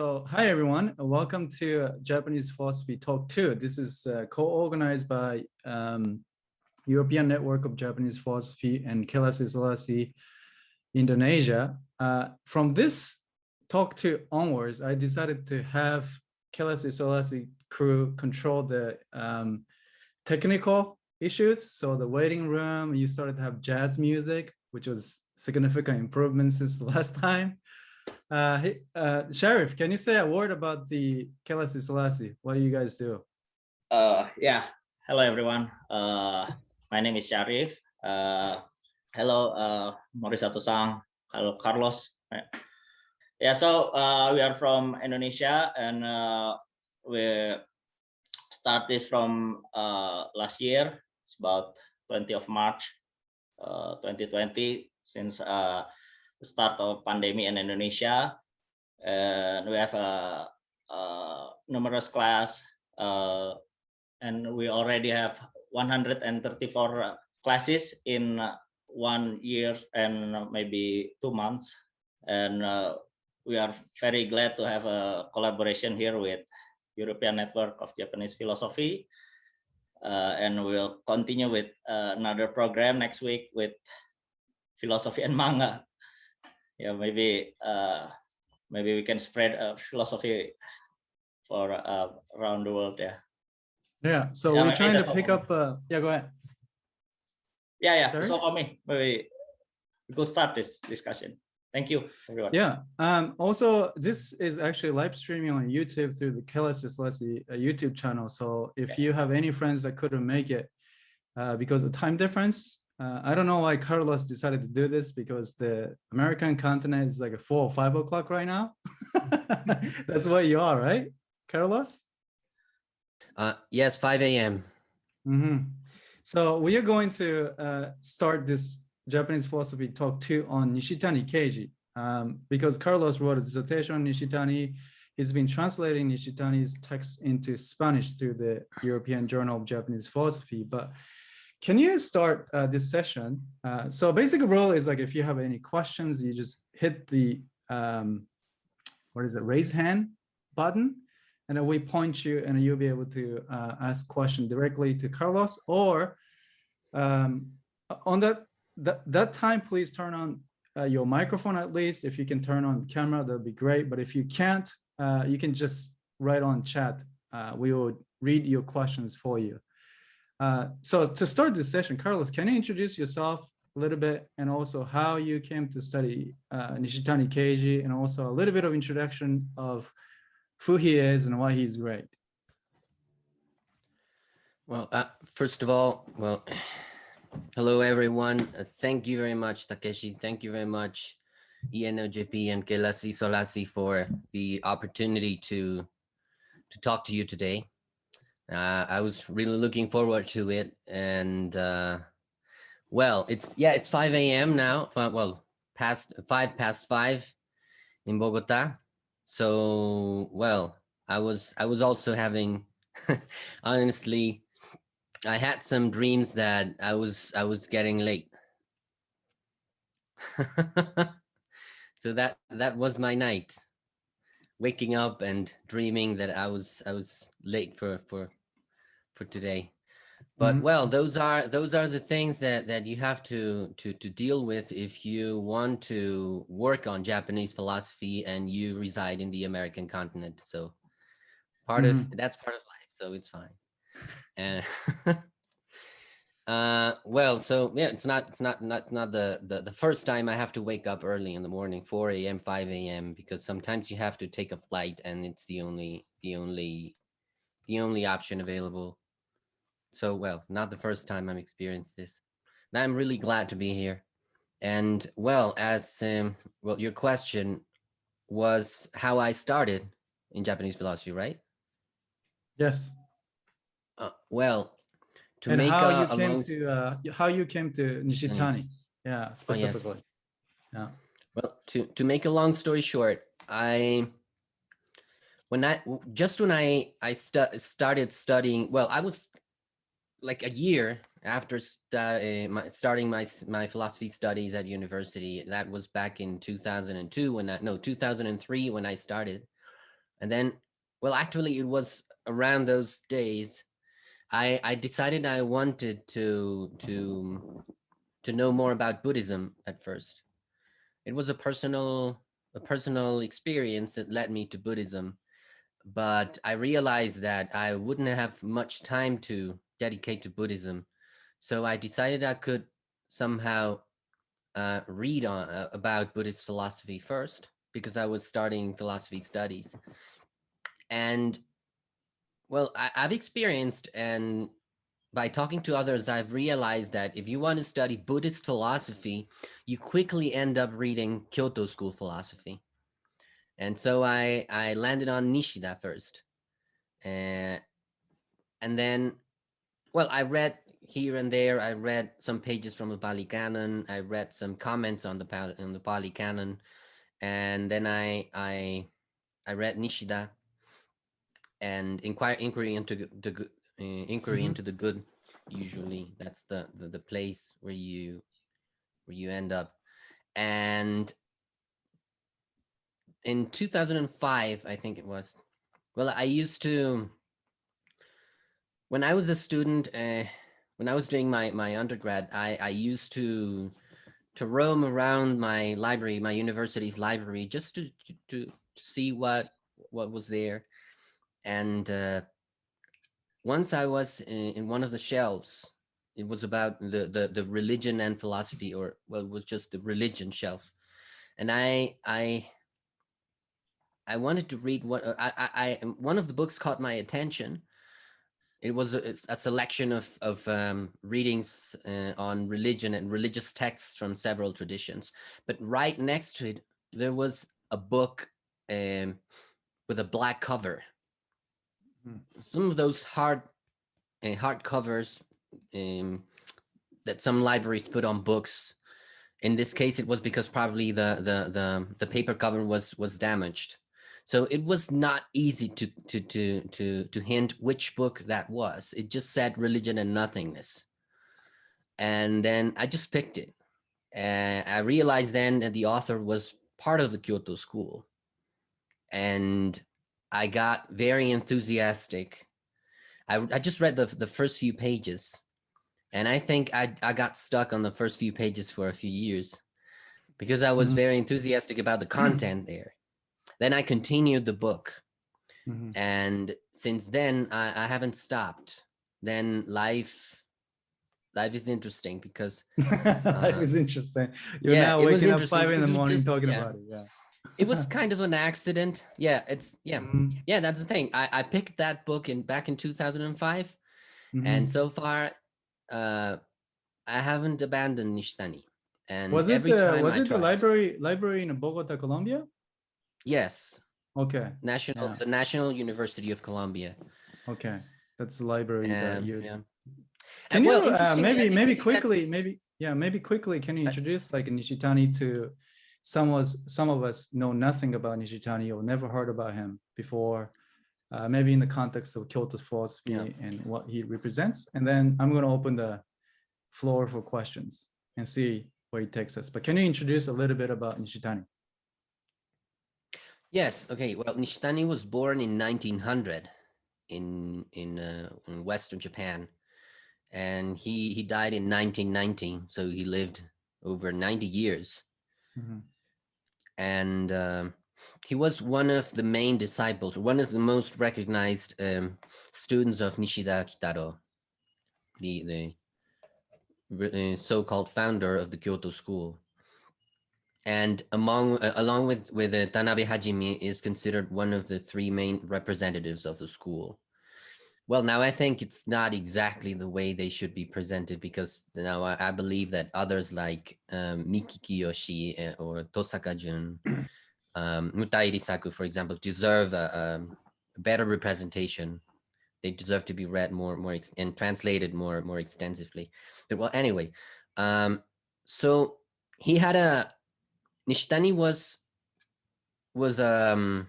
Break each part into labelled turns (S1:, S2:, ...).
S1: So hi, everyone. Welcome to Japanese Philosophy Talk 2. This is uh, co-organized by um, European Network of Japanese Philosophy and Kelas Isolasi, Indonesia. Uh, from this Talk 2 onwards, I decided to have Kelas Isolasi crew control the um, technical issues. So the waiting room, you started to have jazz music, which was significant improvement since the last time. Uh, hey, uh, Sharif, can you say a word about the Kelas Isolasi? What do you guys do?
S2: Uh, yeah, hello everyone. Uh, my name is Sharif. Uh, hello, uh, Morisato-san. Hello, Carlos. Yeah, so uh, we are from Indonesia and uh, we start this from uh, last year. It's about 20 of March uh, 2020 since uh, start of pandemic in Indonesia. And we have a, a numerous class uh, and we already have 134 classes in one year and maybe two months. And uh, we are very glad to have a collaboration here with European Network of Japanese Philosophy. Uh, and we'll continue with uh, another program next week with philosophy and manga yeah maybe uh maybe we can spread a philosophy for uh, around the world yeah.
S1: Yeah so yeah, we're trying to pick up uh yeah go ahead.
S2: Yeah yeah Sorry? so for me. Maybe we could start this discussion. Thank you everyone.
S1: Yeah um also this is actually live streaming on youtube through the Kelas Isolasi uh, youtube channel so if you have any friends that couldn't make it uh, because of time difference uh, I don't know why Carlos decided to do this because the American continent is like a four or five o'clock right now. That's where you are, right, Carlos?
S3: Uh, yes, 5 a.m.
S1: Mm -hmm. So we are going to uh, start this Japanese philosophy talk two on Nishitani Keiji um, because Carlos wrote a dissertation on Nishitani. He's been translating Nishitani's text into Spanish through the European Journal of Japanese Philosophy, but can you start uh, this session? Uh, so basic rule is like if you have any questions, you just hit the, um, what is it, raise hand button, and then we point you and you'll be able to uh, ask question directly to Carlos or um, on that, that, that time, please turn on uh, your microphone at least. If you can turn on camera, that'd be great. But if you can't, uh, you can just write on chat. Uh, we will read your questions for you. Uh, so to start this session, Carlos, can you introduce yourself a little bit and also how you came to study uh, Nishitani Keiji and also a little bit of introduction of who he is and why he's great.
S3: Well, uh, first of all, well, hello everyone. Uh, thank you very much, Takeshi. Thank you very much, ENOJP and Kelas Isolasi for the opportunity to to talk to you today uh, I was really looking forward to it. And uh, well, it's yeah, it's 5 a.m. now. Well, past five past five in Bogota. So well, I was I was also having honestly, I had some dreams that I was I was getting late. so that that was my night waking up and dreaming that I was I was late for for for today. But mm -hmm. well, those are those are the things that that you have to to to deal with if you want to work on Japanese philosophy and you reside in the American continent. So part mm -hmm. of mm-hmm. that's part of life, so it's fine. And uh well so yeah it's not it's not not not the, the the first time i have to wake up early in the morning 4 a.m 5 a.m because sometimes you have to take a flight and it's the only the only the only option available so, well, not the first time I'm experienced this. And I'm really glad to be here. And well, as um, well, your question was how I started in Japanese philosophy, right?
S1: Yes.
S3: Uh, well,
S1: to and make how a, you came to uh, how you came to Nishitani, yeah, specifically. Oh, yes. Yeah.
S3: Well, to to make a long story short, I when I just when I I stu started studying, well, I was like a year after st uh, my, starting my my philosophy studies at university that was back in 2002 when I no 2003 when I started And then, well, actually, it was around those days I I decided I wanted to to to know more about Buddhism at first. It was a personal a personal experience that led me to Buddhism, but I realized that I wouldn't have much time to dedicate to Buddhism, so I decided I could somehow uh, read on uh, about Buddhist philosophy first because I was starting philosophy studies, and well, I, I've experienced and by talking to others, I've realized that if you want to study Buddhist philosophy, you quickly end up reading Kyoto school philosophy. And so I, I landed on Nishida first. Uh, and then, well, I read here and there, I read some pages from the Pali Canon. I read some comments on the, Pali, on the Pali Canon. And then I, I, I read Nishida and inquire inquiry into the good uh, inquiry
S1: Mhm.
S3: into the good usually that's the, the the place where you where you end up and in 2005 i think it was well i used to when i was a student uh, when i was doing my my undergrad i i used to to roam around my library my university's library just to to, to see what what was there and uh, once I was in, in, one of the shelves, it was about the, the the religion and philosophy, or well, it was just the religion shelf, and I I I wanted to read what uh, I I, I one of the books caught my attention. It was a, a selection of of um, readings uh, on religion and religious texts from several traditions, but right next to it there was a book um, with a black cover. Some of those hard uh, hard covers um, that some libraries put on books. In this case, it was because probably the the the the paper cover was was damaged, so it was not easy to to to to to hint which book that was. It just said religion and nothingness, and then I just picked it. And I realized then that the author was part of the Kyoto school, and I got very enthusiastic. I, I just read the, the first few pages and I think I, I got stuck on the first few pages for a few years because I was
S1: Mhm.
S3: very enthusiastic about the content there. Then I continued the book
S1: Mhm.
S3: and since then I, I haven't stopped. Then life life is interesting because
S1: life is interesting. You're
S3: yeah,
S1: now
S3: it was
S1: waking up five in the morning
S3: just-
S1: talking
S3: yeah.
S1: about it. Yeah.
S3: it was kind of an accident. Yeah, it's yeah.
S1: Mhm.
S3: Yeah, that's the thing. I, I picked that book in back in 2005
S1: Mhm.
S3: and so far uh i haven't abandoned nishitani and
S1: was it
S3: every
S1: the
S3: time
S1: was
S3: I
S1: it the library library in Bogota, Colombia?
S3: Yes
S1: Okay.
S3: national
S1: Yeah.
S3: the national university of colombia
S1: Okay. That's the library that
S3: Um,
S1: you
S3: yeah.
S1: Can
S3: And,
S1: you uh, maybe maybe quickly maybe yeah maybe quickly can you introduce like Nishitani to some of us some of us know nothing about Nishitani or never heard about him before uh, maybe in the context of Kyoto philosophy
S3: Yeah.
S1: and what he represents and then I'm going to open the floor for questions and see where he takes us but can you introduce a little bit about Nishitani
S3: yes okay well Nishitani was born in 1900 in in uh, in western japan and he he died in 1919 so he lived over 90 years
S1: Mhm.
S3: and um, he was one of the main disciples, one of the most recognized um, students of Nishida Kitaro, the the uh, so-called founder of the Kyoto school. And among uh, along with with uh, Tanabe Hajime is considered one of the three main representatives of the school. Well, now I think it's not exactly the way they should be presented because now I, I believe that others like um, Miki Kiyoshi uh, or Tosaka Jun, um, Mutai Risaku, for example, deserve a, a better representation. They deserve to be read more, more and translated more, more extensively. But well, anyway, um, so he had a Nishitani was was um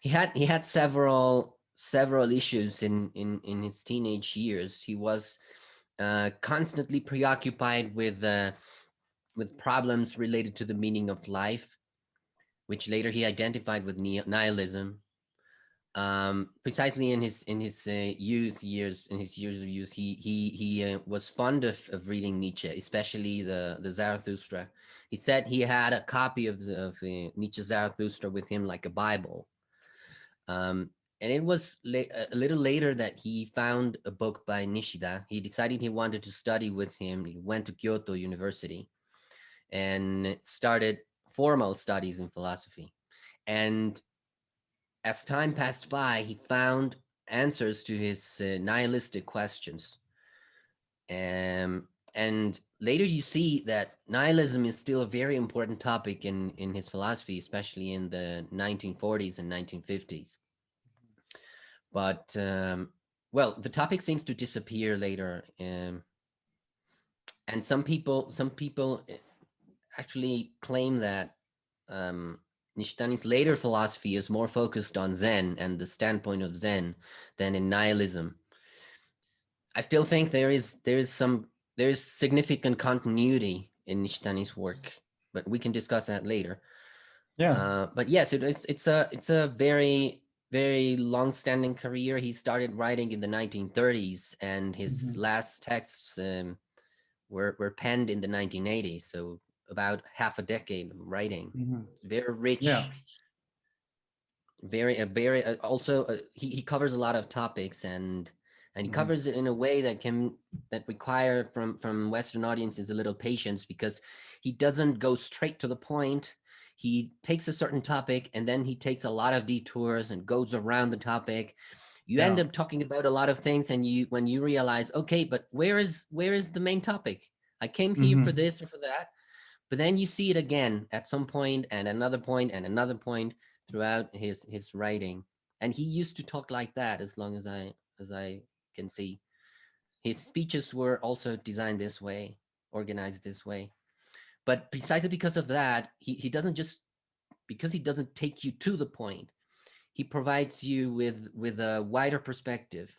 S3: he had he had several several issues in in in his teenage years he was uh constantly preoccupied with uh with problems related to the meaning of life which later he identified with nihilism. Um, precisely in his in his uh, youth years, in his years of youth, he he he uh, was fond of, of reading Nietzsche, especially the the Zarathustra. He said he had a copy of the of uh, Nietzsche's Zarathustra with him like a Bible. Um, and it was a little later that he found a book by Nishida. He decided he wanted to study with him. He went to Kyoto University and started formal studies in philosophy. And as time passed by, he found answers to his uh, nihilistic questions. Um, and later you see that nihilism is still a very important topic in, in his philosophy, especially in the 1940s and 1950s. But, um, well, the topic seems to disappear later. Um, and some people, some people eh, actually claim that um, Nishitani's later philosophy is more focused on Zen and the standpoint of Zen than in nihilism. I still think there is there is some there is significant continuity in Nishitani's work, but we can discuss that later.
S1: Yeah.
S3: Uh, but yes, it, it's it's a it's a very very long-standing career. He started writing in the 1930s, and his
S1: Mhm.
S3: last texts um, were were penned in the 1980s. So about half a decade of writing.
S1: Mhm.
S3: very rich.
S1: Yeah.
S3: very a very uh, also uh, he, he covers a lot of topics and and he
S1: Mhm.
S3: covers it in a way that can that require from from western audiences a little patience because he doesn't go straight to the point. He takes a certain topic and then he takes a lot of detours and goes around the topic. You end up talking about a lot of things and you when you realize okay but where is where is the main topic? I came here for this or for that but then you see it again at some point and another point and another point throughout his his writing. And he used to talk like that as long as i as i can see. His speeches were also designed this way organized this way. But precisely because of that he, he doesn't just because he doesn't take you to the point he provides you with with a wider perspective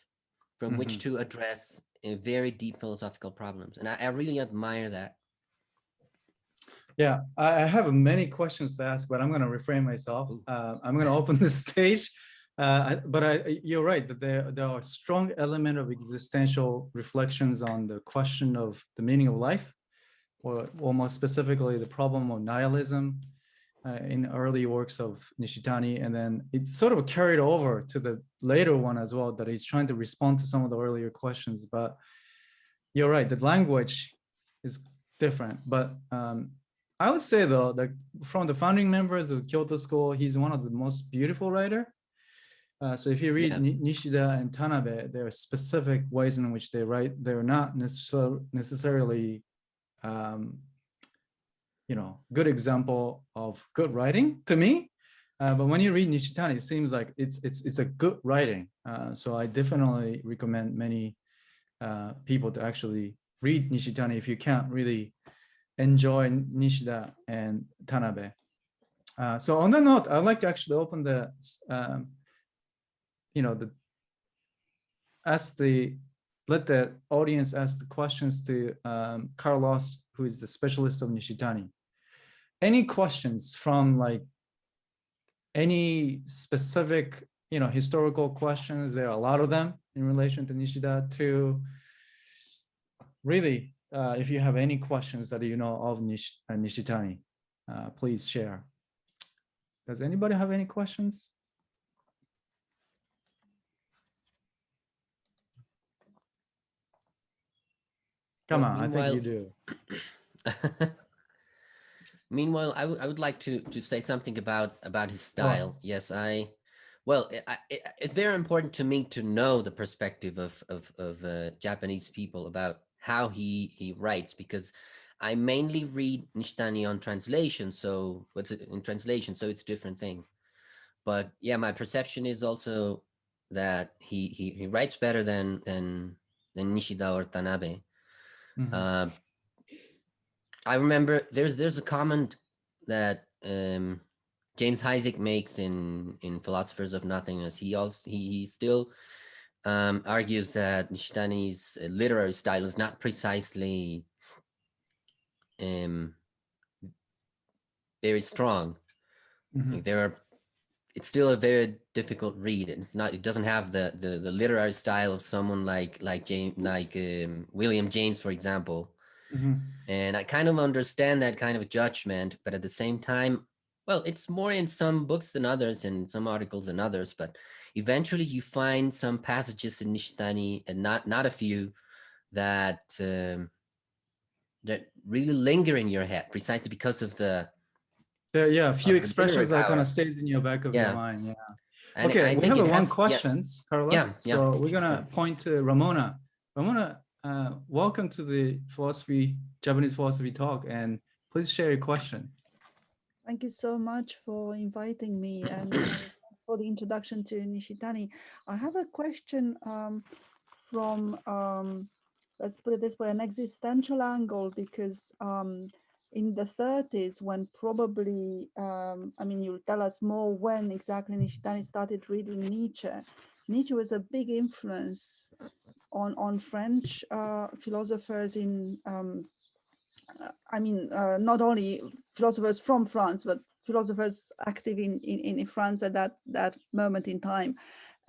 S3: from which
S1: Mhm.
S3: to address very deep philosophical problems. And I, I really admire that
S1: Yeah, I, I have many questions to ask, but I'm going to refrain myself. Uh, I'm going to open the stage. Uh, but I, you're right that there, there are strong element of existential reflections on the question of the meaning of life, or, or more specifically, the problem of nihilism uh, in early works of Nishitani. And then it's sort of carried over to the later one as well, that he's trying to respond to some of the earlier questions. But you're right, the language is different. But um, I would say though that from the founding members of Kyoto School, he's one of the most beautiful writer. Uh, so if you read
S3: Yeah.
S1: Nishida and Tanabe, there are specific ways in which they write. They're not necessar- necessarily, um, you know, good example of good writing to me. Uh, but when you read Nishitani, it seems like it's it's it's a good writing. Uh, so I definitely recommend many uh, people to actually read Nishitani if you can't really enjoy Nishida and Tanabe. Uh, so on that note, I'd like to actually open the, um, you know, the, ask the, let the audience ask the questions to um, Carlos, who is the specialist of Nishitani. Any questions from like any specific, you know, historical questions? There are a lot of them in relation to Nishida to really uh, if you have any questions that you know of Nish, uh, Nishitani, uh, please share. Does anybody have any questions? Come
S3: Well,
S1: on, I think you do.
S3: Meanwhile, I would I would like to to say something about about his style. Yes, I. Well, it- it's very important to me to know the perspective of of of uh, Japanese people about how he he writes because I mainly read Nishitani on translation. So what's in translation? So it's a different thing. But yeah, my perception is also that he he, he writes better than than than Nishida or Tanabe.
S1: Mhm.
S3: Uh, I remember there's there's a comment that um, James Heisig makes in in Philosophers of Nothingness. He also he, he still um, argues that Nishitani's uh, literary style is not precisely um, very strong.
S1: Mhm.
S3: Like, there are, it's still a very difficult read. It's not, it doesn't have the the, the literary style of someone like like James like um, William James, for example.
S1: Mhm.
S3: And I kind of understand that kind of judgment, but at the same time, well, it's more in some books than others, and some articles than others. But eventually, you find some passages in Nishitani, and not not a few, that um, that really linger in your head, precisely because of the
S1: There, yeah, a few expressions that kind of stays in your back of
S3: Yeah.
S1: your mind. Yeah.
S3: and
S1: okay,
S3: I
S1: we
S3: think
S1: have one
S3: has- yeah.
S1: questions, Carlos.
S3: Yeah, yeah,
S1: So we're gonna point to Ramona. Ramona, uh, welcome to the philosophy Japanese philosophy talk, and please share your question.
S4: Thank you so much for inviting me and uh, for the introduction to Nishitani. I have a question um, from, um, let's put it this way, an existential angle, because um, in the 30s, when probably, um, I mean, you'll tell us more when exactly Nishitani started reading Nietzsche. Nietzsche was a big influence on, on French uh, philosophers in um, I mean, uh, not only philosophers from France, but philosophers active in, in, in France at that, that moment in time.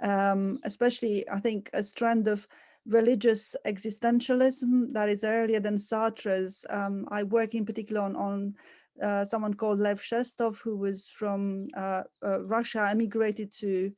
S4: Um, especially, I think, a strand of religious existentialism that is earlier than Sartre's. Um, I work in particular on, on uh, someone called Lev Shestov, who was from uh, uh, Russia, emigrated to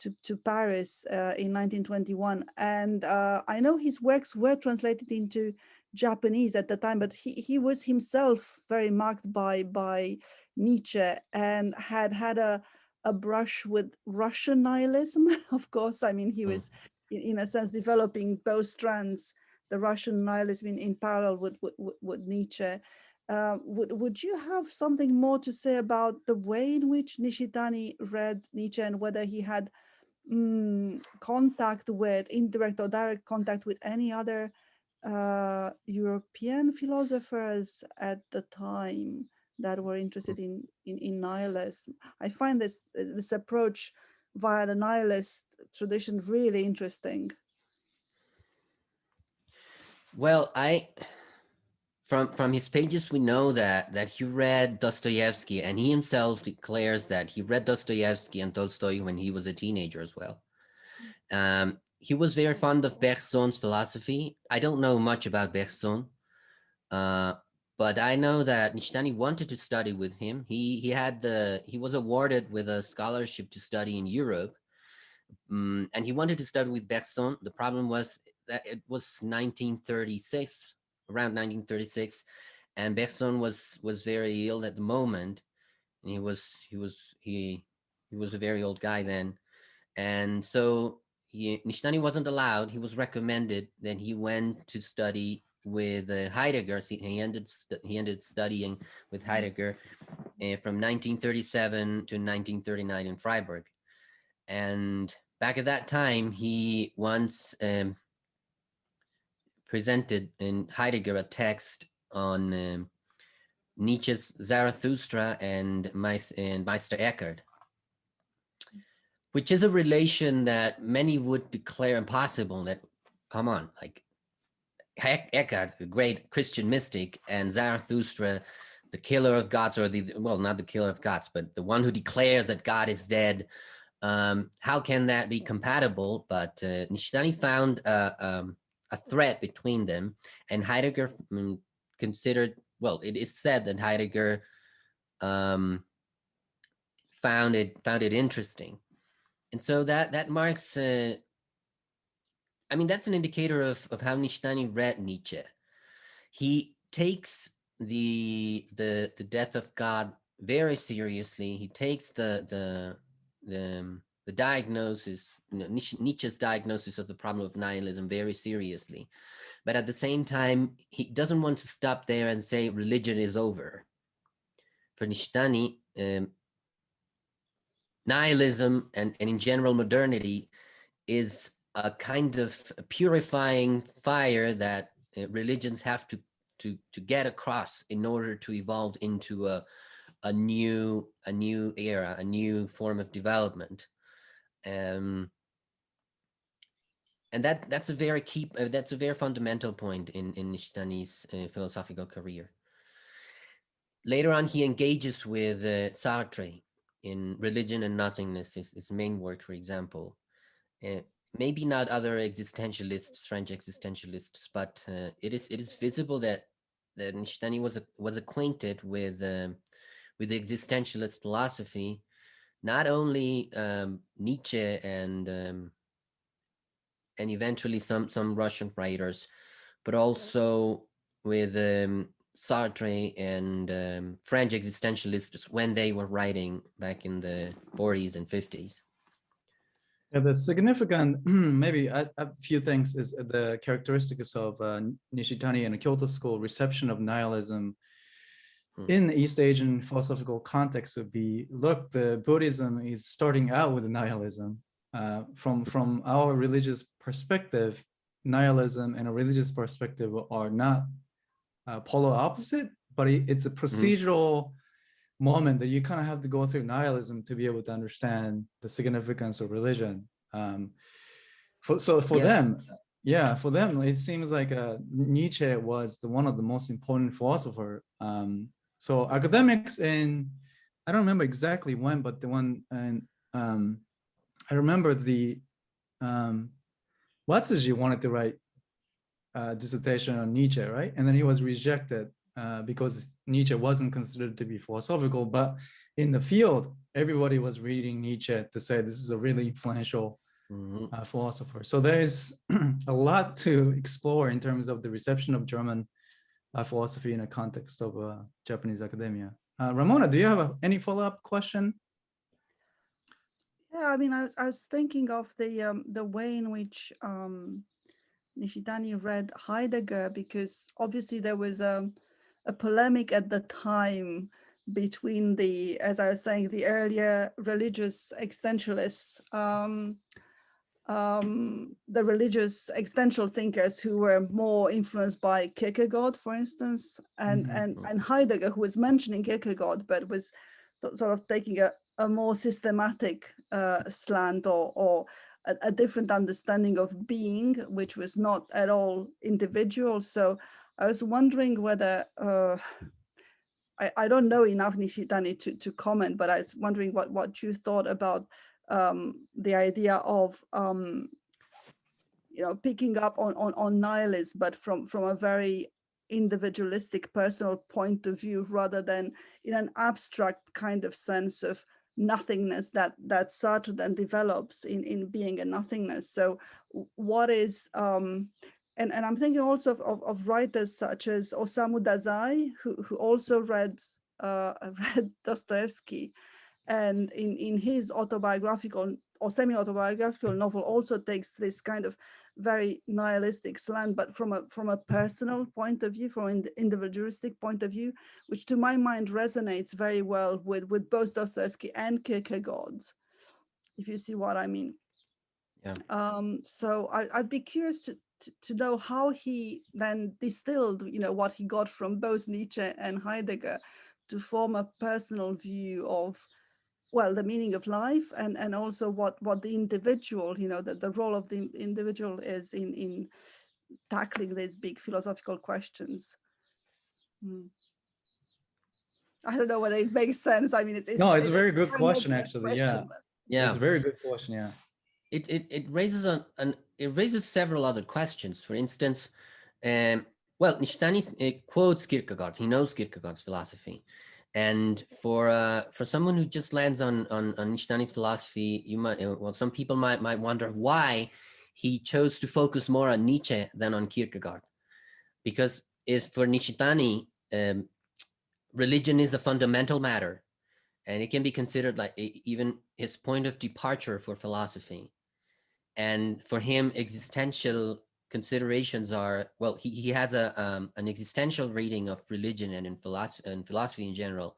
S4: to, to Paris uh, in 1921. And uh, I know his works were translated into Japanese at the time, but he, he was himself very marked by by Nietzsche and had had a a brush with Russian nihilism. of course, I mean he
S3: Mm.
S4: was in, in a sense developing both strands, the Russian nihilism in, in parallel with with, with, Nietzsche. Uh, would would you have something more to say about the way in which Nishitani read Nietzsche and whether he had mm, contact with indirect or direct contact with any other uh, European philosophers at the time that were interested in, in, in nihilism. I find this, this approach via the nihilist tradition really interesting.
S3: Well, I from from his pages we know that that he read Dostoevsky and he himself declares that he read Dostoevsky and Tolstoy when he was a teenager as well. Um, he was very fond of Bergson's philosophy. I don't know much about Bergson, uh, but I know that Nishitani wanted to study with him. He he had the he was awarded with a scholarship to study in Europe, um, and he wanted to study with Bergson. The problem was that it was 1936, around 1936, and Bergson was was very ill at the moment. And he was he was he he was a very old guy then, and so he, wasn't allowed. He was recommended. Then he went to study with uh, Heidegger. So he ended he ended studying with Heidegger uh, from 1937 to 1939 in Freiburg, and back at that time he once um, presented in Heidegger a text on um, Nietzsche's Zarathustra and, Meis- and Meister Eckhart, which is a relation that many would declare impossible. That come on, like Ec- Eckhart, the great Christian mystic, and Zarathustra, the killer of gods, or the well, not the killer of gods, but the one who declares that God is dead. Um, how can that be compatible? But uh, Nishitani found uh, um, a thread between them, and Heidegger mm, considered. Well, it is said that Heidegger um, found it found it interesting, and so that that marks. Uh, I mean, that's an indicator of of how Nishitani read Nietzsche. He takes the the the death of God very seriously. He takes the the the um, the diagnosis, Nietzsche's diagnosis of the problem of nihilism very seriously. But at the same time, he doesn't want to stop there and say religion is over. For Nishitani, um, nihilism and, and in general modernity is a kind of purifying fire that uh, religions have to, to, to get across in order to evolve into a, a new a new era, a new form of development. Um, and that that's a very key uh, that's a very fundamental point in in Nishitani's uh, philosophical career. Later on, he engages with uh, Sartre, in Religion and Nothingness, is his main work, for example, uh, maybe not other existentialists, French existentialists, but uh, it is it is visible that that Nishitani was was acquainted with um, with existentialist philosophy, not only um, Nietzsche and um, and eventually some some Russian writers, but also with um, Sartre and um, French existentialists when they were writing back in the 40s and 50s.
S1: Yeah, the significant, maybe a, a few things is the characteristics of uh, Nishitani and the Kyoto school reception of nihilism
S3: Hmm.
S1: in the East Asian philosophical context would be, look, the Buddhism is starting out with nihilism. Uh, from, from our religious perspective, nihilism and a religious perspective are not uh, polar opposite, but it, it's a procedural moment that you kind of have to go through nihilism to be able to understand the significance of religion. Um, for, so for
S3: Yes.
S1: them, yeah, for them, it seems like uh, Nietzsche was the one of the most important philosopher. Um, so academics in, I don't remember exactly when, but the one, and um, I remember the, um, Watsuji wanted to write a dissertation on Nietzsche, right? And then he was rejected uh, because Nietzsche wasn't considered to be philosophical, but in the field, everybody was reading Nietzsche to say this is a really influential
S3: Mhm.
S1: uh, philosopher. So there's a lot to explore in terms of the reception of German uh, philosophy in the context of uh, Japanese academia. Uh, Ramona, do you have a, any follow-up question?
S4: Yeah, I mean, I was, I was thinking of the um, the way in which um, Nishitani read Heidegger, because obviously there was um, a polemic at the time between the, as I was saying, the earlier religious existentialists, um, um, the religious existential thinkers who were more influenced by Kierkegaard, for instance, and
S1: Mhm.
S4: and and Heidegger, who was mentioning Kierkegaard, but was sort of taking a, a more systematic uh, slant or, or a, a different understanding of being, which was not at all individual. So I was wondering whether, uh, I, I don't know enough Nishitani to, to comment, but I was wondering what, what you thought about um, the idea of, um, you know, picking up on, on, on nihilism, but from, from a very individualistic personal point of view rather than in an abstract kind of sense of nothingness that that Sartre then develops in in being a nothingness. So what is um and, and I'm thinking also of, of, of writers such as Osamu Dazai, who, who also read uh, read Dostoevsky, and in, in his autobiographical or semi-autobiographical novel also takes this kind of very nihilistic slant, but from a from a personal point of view, from an individualistic point of view, which to my mind resonates very well with with both Dostoevsky and Kierkegaard, if you see what I mean.
S3: Yeah.
S4: Um, so I, I'd be curious to, to to know how he then distilled, you know, what he got from both Nietzsche and Heidegger to form a personal view of well the meaning of life and and also what what the individual you know that the role of the individual is in in tackling these big philosophical questions Hmm. i don't know whether it makes sense i mean it's,
S1: No, it's a very good question,
S4: a
S1: actually, yeah.
S4: but-
S3: Yeah.
S1: It's a very good question, yeah.
S3: it it it raises an, an it raises several other questions. For instance, um, well, Nishitani uh, quotes Kierkegaard. He knows Kierkegaard's philosophy, and for uh, for someone who just lands on on, on Nishitani's philosophy, you might well, some people might might wonder why he chose to focus more on Nietzsche than on Kierkegaard, because is for Nishitani, um, religion is a fundamental matter and it can be considered like even his point of departure for philosophy. And for him existential considerations are well he, he has a um, an existential reading of religion and in philosophy and philosophy in general.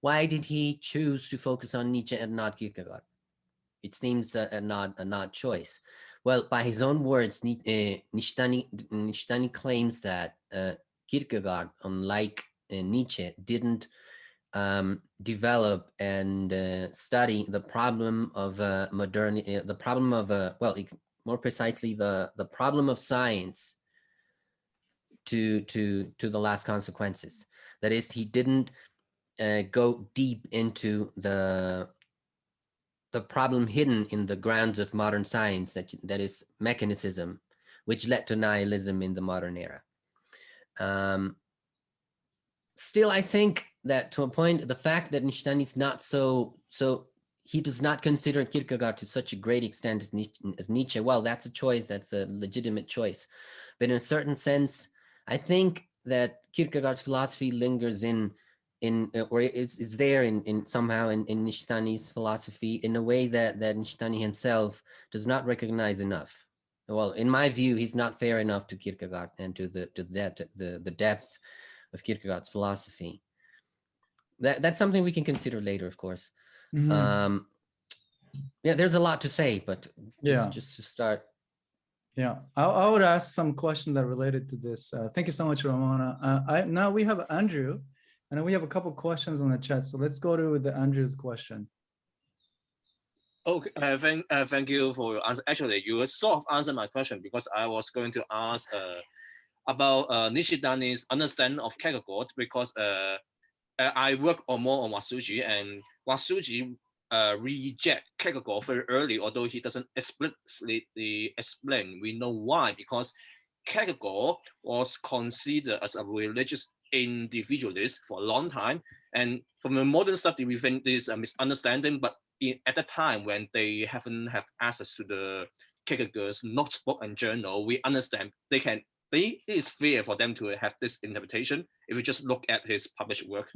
S3: Why did he choose to focus on nietzsche and not kierkegaard? It seems a, a not a not choice. Well by his own words Ni- nishitani nishitani claims that uh, kierkegaard unlike uh, nietzsche didn't um, develop and uh, study the problem of uh, modernity, the problem of, uh, well, more precisely, the, the problem of science to, to, to the last consequences. That is, he didn't uh, go deep into the the problem hidden in the grounds of modern science that that is mechanicism, which led to nihilism in the modern era. Um, still, I think that to a point, the fact that Nishitani is not so so he does not consider Kierkegaard to such a great extent as Nietzsche, as Nietzsche. Well, that's a choice. That's a legitimate choice. But in a certain sense, I think that Kierkegaard's philosophy lingers in in uh, or is, is there in, in somehow in, in Nishitani's philosophy in a way that that Nishitani himself does not recognize enough. Well, in my view, he's not fair enough to Kierkegaard and to the to that the the depth of Kierkegaard's philosophy. That that's something we can consider later, of course.
S1: Mhm.
S3: Um, yeah, there's a lot to say, but just,
S1: Yeah.
S3: just to start.
S1: Yeah, I, I would ask some questions that are related to this. Uh, thank you so much, Ramona. Uh, I, now we have Andrew, and we have a couple questions on the chat. So let's go to the Andrew's question.
S5: Okay, uh, thank, uh, thank you for your answer. Actually, you sort of answered my question because I was going to ask uh, about uh, Nishitani's understanding of Kierkegaard because uh, uh, I work on more on Watsuji and Watsuji uh, reject Kierkegaard very early, although he doesn't explicitly explain. We know why, because Kierkegaard was considered as a religious individualist for a long time. And from the modern study, we think this is a misunderstanding, but in, at the time when they haven't have access to the Kierkegaard's notebook and journal, we understand they can, they, it is fair for them to have this interpretation if you just look at his published work.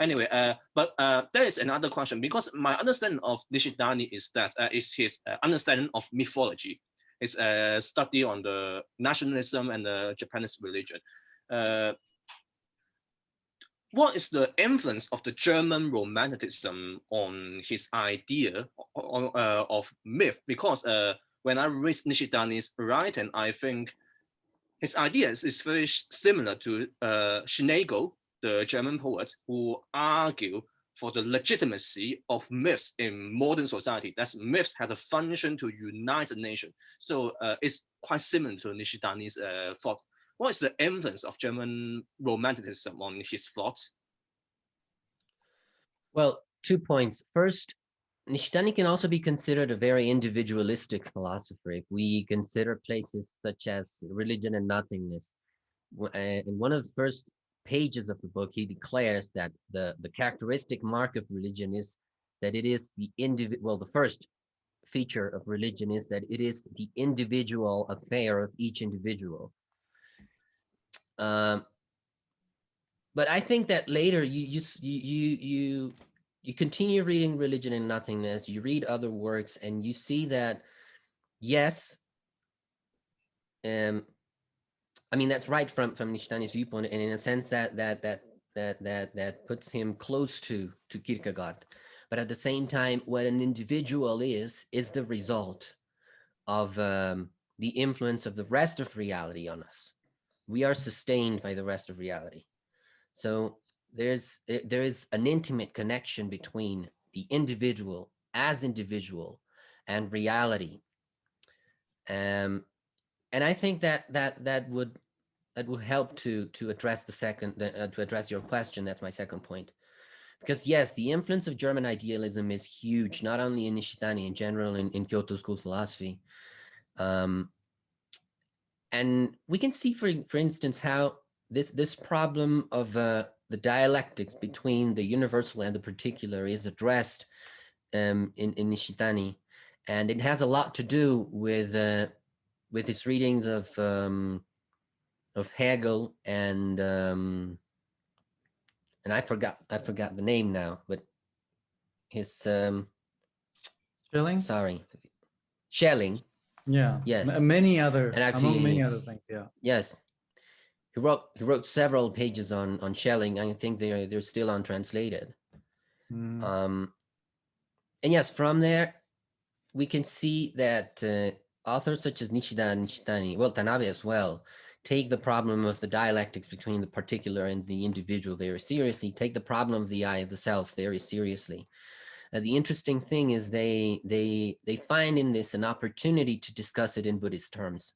S5: Anyway, uh, but uh, there is another question because my understanding of Nishitani is that uh, is his uh, understanding of mythology, his uh, study on the nationalism and the Japanese religion. Uh, what is the influence of the German Romanticism on his idea of, uh, of myth? Because when I read Nishitani's writing, I think his ideas is very similar to uh, Schlegel, the German poet, who argue for the legitimacy of myths in modern society. That myths have a function to unite a nation. So uh, it's quite similar to Nishitani's uh, thought. What is the influence of German Romanticism on his thought?
S3: Well, two points. First, Nishitani can also be considered a very individualistic philosopher. If we consider places such as religion and nothingness, uh, one of the first pages of the book, he declares that the, the characteristic mark of religion is that it is the individual, well, the first feature of religion is that it is the individual affair of each individual. Um, but I think that later you you you you you continue reading religion and nothingness. You read other works, and you see that yes, um, I mean that's right from from Nishitani's viewpoint, and in a sense that that that that that that puts him close to to Kierkegaard. But at the same time, what an individual is is the result of um, the influence of the rest of reality on us. We are sustained by the rest of reality. So there's there there is an intimate connection between the individual as individual and reality. Um, and I think that that that would that would help to to address the second uh, to address your question. That's my second point. Because yes, the influence of German idealism is huge, not only in Nishitani in general in, in Kyoto school philosophy. Um, and we can see, for for instance, how this this problem of uh, the dialectics between the universal and the particular is addressed um, in in Nishitani, and it has a lot to do with uh, with his readings of um, of Hegel and um, and I forgot I forgot the name now, but his um,
S1: Schilling?
S3: sorry, Schelling.
S1: Yeah.
S3: Yes.
S1: M- Many other,
S3: And
S1: among many
S3: actually-
S1: other things, yeah.
S3: Yes. He wrote he wrote several pages on on Schelling. I think they're they're still untranslated.
S1: Mm,
S3: Um, and yes, from there we can see that uh, authors such as Nishida and Nishitani, well Tanabe as well, take the problem of the dialectics between the particular and the individual very seriously. Take the problem of the I of the self very seriously. Uh, the interesting thing is they they they find in this an opportunity to discuss it in Buddhist terms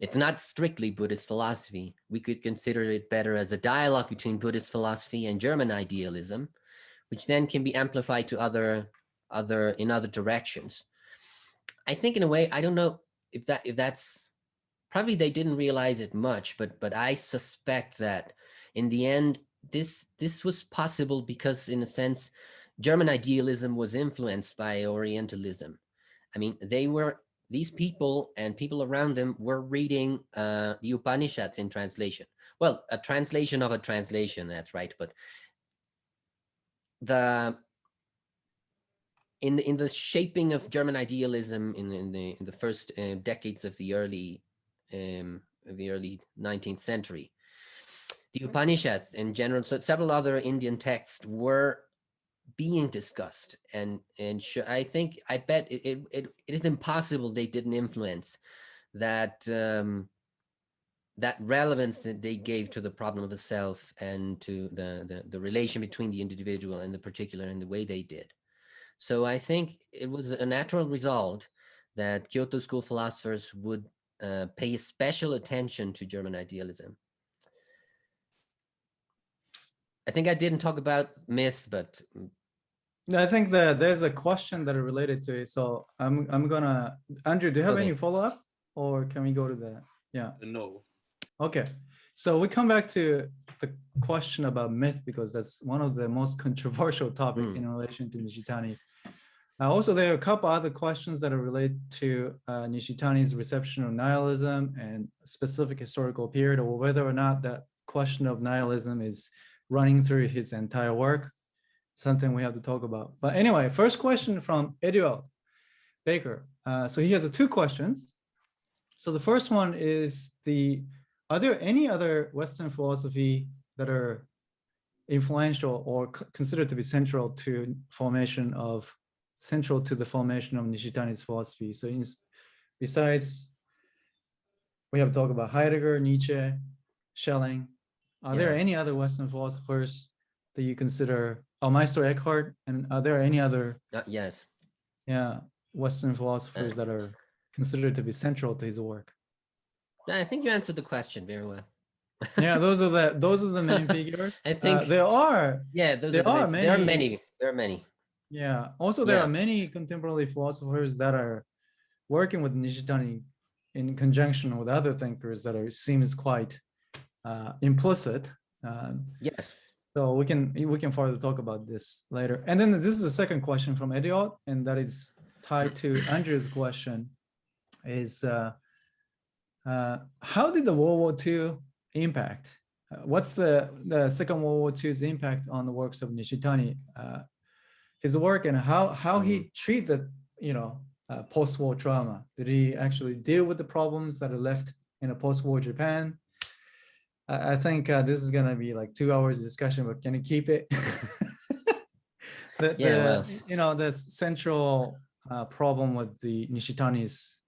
S3: it's not strictly Buddhist philosophy. We could consider it better as a dialogue between Buddhist philosophy and German idealism, which then can be amplified to other, other in other directions. I think in a way, I don't know if that if that's probably they didn't realize it much, but but I suspect that in the end, this this was possible because in a sense, German idealism was influenced by Orientalism. I mean, they were these people and people around them were reading uh, the Upanishads in translation. Well, a translation of a translation, that's right. But the in the, in the shaping of German idealism in, in the in the first uh, decades of the early um, the early 19th century, the Upanishads and general so several other Indian texts were being discussed and and I think I bet it, it, it, it is impossible they didn't influence that um, that relevance that they gave to the problem of the self and to the, the the relation between the individual and the particular and the way they did. So I think it was a natural result that Kyoto school philosophers would uh, pay special attention to German idealism. I think I didn't talk about myth, but
S1: I think that there's a question that are related to it. So I'm I'm gonna Andrew, do you have
S3: Okay.
S1: any follow up or can we go to that? Yeah.
S5: No.
S1: Okay, so we come back to the question about myth because that's one of the most controversial topic
S3: Mm.
S1: in relation to Nishitani. Uh, also, there are a couple other questions that are related to uh, Nishitani's reception of nihilism and specific historical period, or whether or not that question of nihilism is running through his entire work. Something we have to talk about. But anyway, first question from Eduard Baker. Uh, so he has two questions. So the first one is the are there any other Western philosophy that are influential or considered to be central to formation of central to the formation of Nishitani's philosophy? So in, besides, we have talked about Heidegger, Nietzsche, Schelling. Are there any other Western philosophers that you consider, oh, Meister Eckhart, and are there any other,
S3: uh, yes,
S1: yeah, Western philosophers that are considered to be central to his work?
S3: Yeah, I think you answered the question very well.
S1: yeah those are the those are the main figures
S3: I
S1: Uh,
S3: think-
S1: there are
S3: Yeah, those
S1: There
S3: are, the main- there are
S1: many.
S3: There are many.
S1: Yeah also there
S3: Yeah.
S1: are many contemporary philosophers that are working with nishitani in conjunction with other thinkers that are seems quite uh, implicit um,
S3: Yes.
S1: so we can we can further talk about this later and then this is the second question from Ediot and that is tied to andrew's question is uh, uh, how did the world war ii impact uh, what's the the second world war ii's impact on the works of nishitani uh, his work and how how he treated the you know uh, post-war trauma did he actually deal with the problems that are left in a post-war japan I, I think uh, this is gonna be like two hours of discussion, but can you keep it? the,
S3: Yeah,
S1: the,
S3: well.
S1: you know, the central uh, problem with the Nishitani's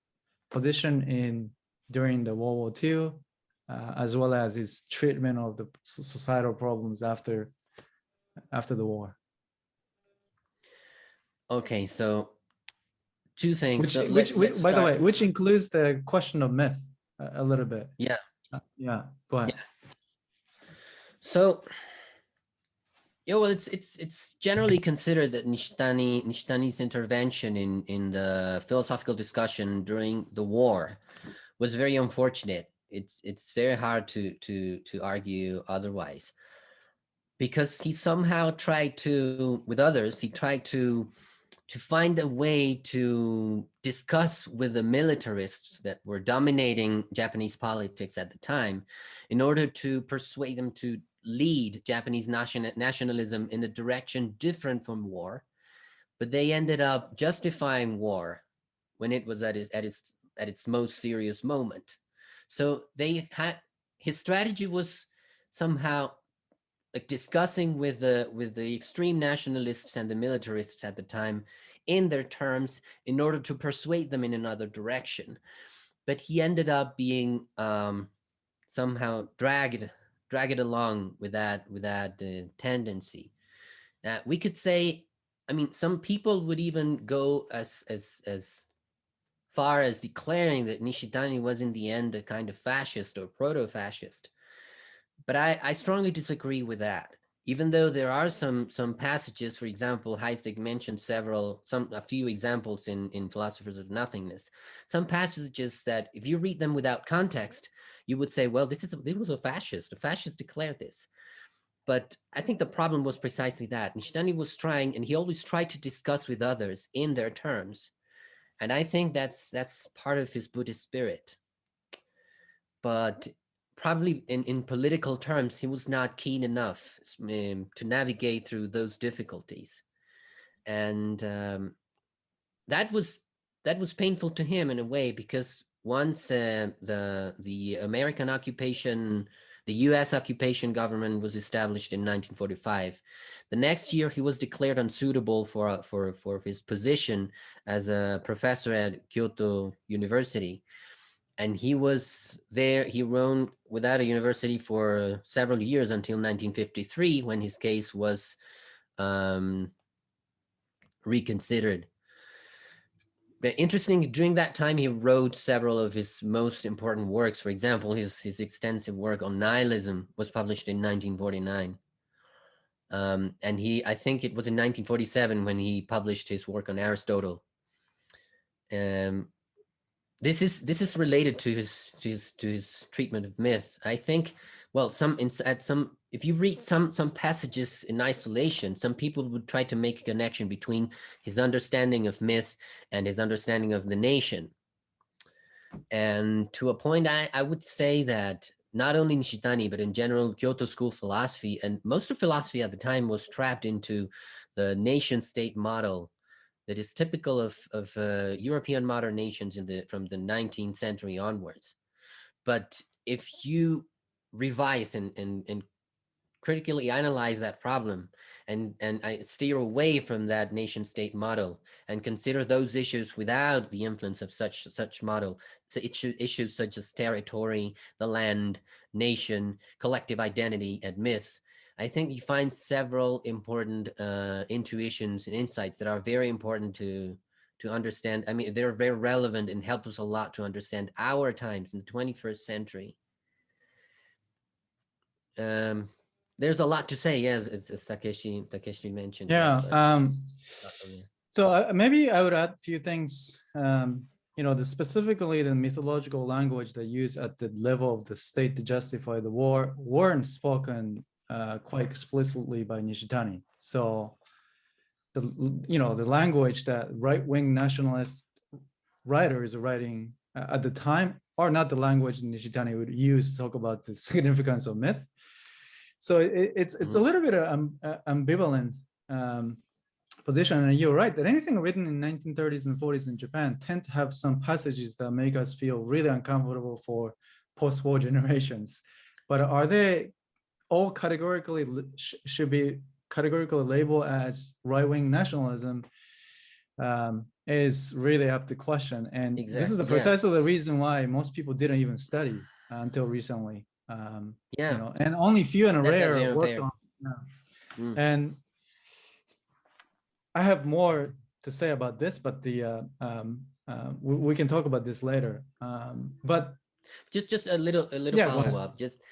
S1: position in during the World War II, uh, as well as his treatment of the societal problems after after the war.
S3: Okay, so two things.
S1: Which,
S3: So
S1: which, which by the way, which includes the question of myth a, a little bit.
S3: Yeah.
S1: Uh, yeah. Go ahead.
S3: So, yeah, well, it's it's it's generally considered that Nishitani Nishitani's intervention in in the philosophical discussion during the war was very unfortunate. It's it's very hard to to to argue otherwise, because he somehow tried to with others. He tried to to find a way to discuss with the militarists that were dominating Japanese politics at the time in order to persuade them to lead Japanese nation nationalism in a direction different from war. But they ended up justifying war when it was at its, at its, at its most serious moment. So they had, his strategy was somehow like discussing with the with the extreme nationalists and the militarists at the time in their terms in order to persuade them in another direction but he ended up being um, somehow dragged dragged along with that with that uh, tendency uh, we could say i mean some people would even go as as as far as declaring that Nishitani was in the end a kind of fascist or proto-fascist. But I, I strongly disagree with that. Even though there are some some passages, for example, Heisig mentioned several, some a few examples in, in Philosophers of Nothingness, some passages that if you read them without context, you would say, well, this is a, this was a fascist. A fascist declared this. But I think the problem was precisely that. Nishitani was trying, and he always tried to discuss with others in their terms. And I think that's that's part of his Buddhist spirit. But probably in, in political terms, he was not keen enough um, to navigate through those difficulties. And um, that was that was painful to him in a way because once uh, the the American occupation the US occupation government was established in 1945. The next year, he was declared unsuitable for, for, for his position as a professor at Kyoto University. And he was there, he roamed without a university for several years until 1953, when his case was um, reconsidered. But interesting, during that time, he wrote several of his most important works. For example, his, his extensive work on nihilism was published in 1949. Um, and he, I think it was in 1947 when he published his work on Aristotle. Um, this is this is related to his to his to his treatment of myth. I think, well, some at some if you read some some passages in isolation, some people would try to make a connection between his understanding of myth and his understanding of the nation. And to a point, I, I would say that not only Nishitani, but in general, Kyoto school philosophy and most of philosophy at the time was trapped into the nation state model that is typical of, of uh, European modern nations in the from the 19th century onwards. But if you revise and, and, and critically analyze that problem and, and I steer away from that nation state model and consider those issues without the influence of such such model. So issue, issues such as territory, the land, nation, collective identity, and myth. I think you find several important uh, intuitions and insights that are very important to to understand. I mean, they're very relevant and help us a lot to understand our times in the 21st century. Um, there's a lot to say, yes, as, as Takeshi Takeshi mentioned.
S1: Yeah.
S3: yes,
S1: Um, so uh, maybe I would add a few things. Um, you know, the specifically the mythological language they use at the level of the state to justify the war weren't spoken uh, quite explicitly by Nishitani. So the you know the language that right-wing nationalist writers are writing uh, at the time are not the language Nishitani would use to talk about the significance of myth. So it, it's it's a
S3: Mhm.
S1: little bit of um, uh, ambivalent um, position, and you're right that anything written in 1930s and 40s in Japan tend to have some passages that make us feel really uncomfortable for post-war generations. But are they all categorically sh- should be categorically labeled as right-wing nationalism? Um, is really up to question, and this is
S3: Exactly,
S1: the
S3: yeah.
S1: precisely the reason why most people didn't even study until recently. Um,
S3: Yeah.
S1: you know, and only few and rare worked
S3: fair.
S1: on. yeah.
S3: Mm.
S1: And I have more to say about this, but the uh, um, uh, we, we can talk about this later. Um, but
S3: just just a little a little
S1: Yeah,
S3: follow up just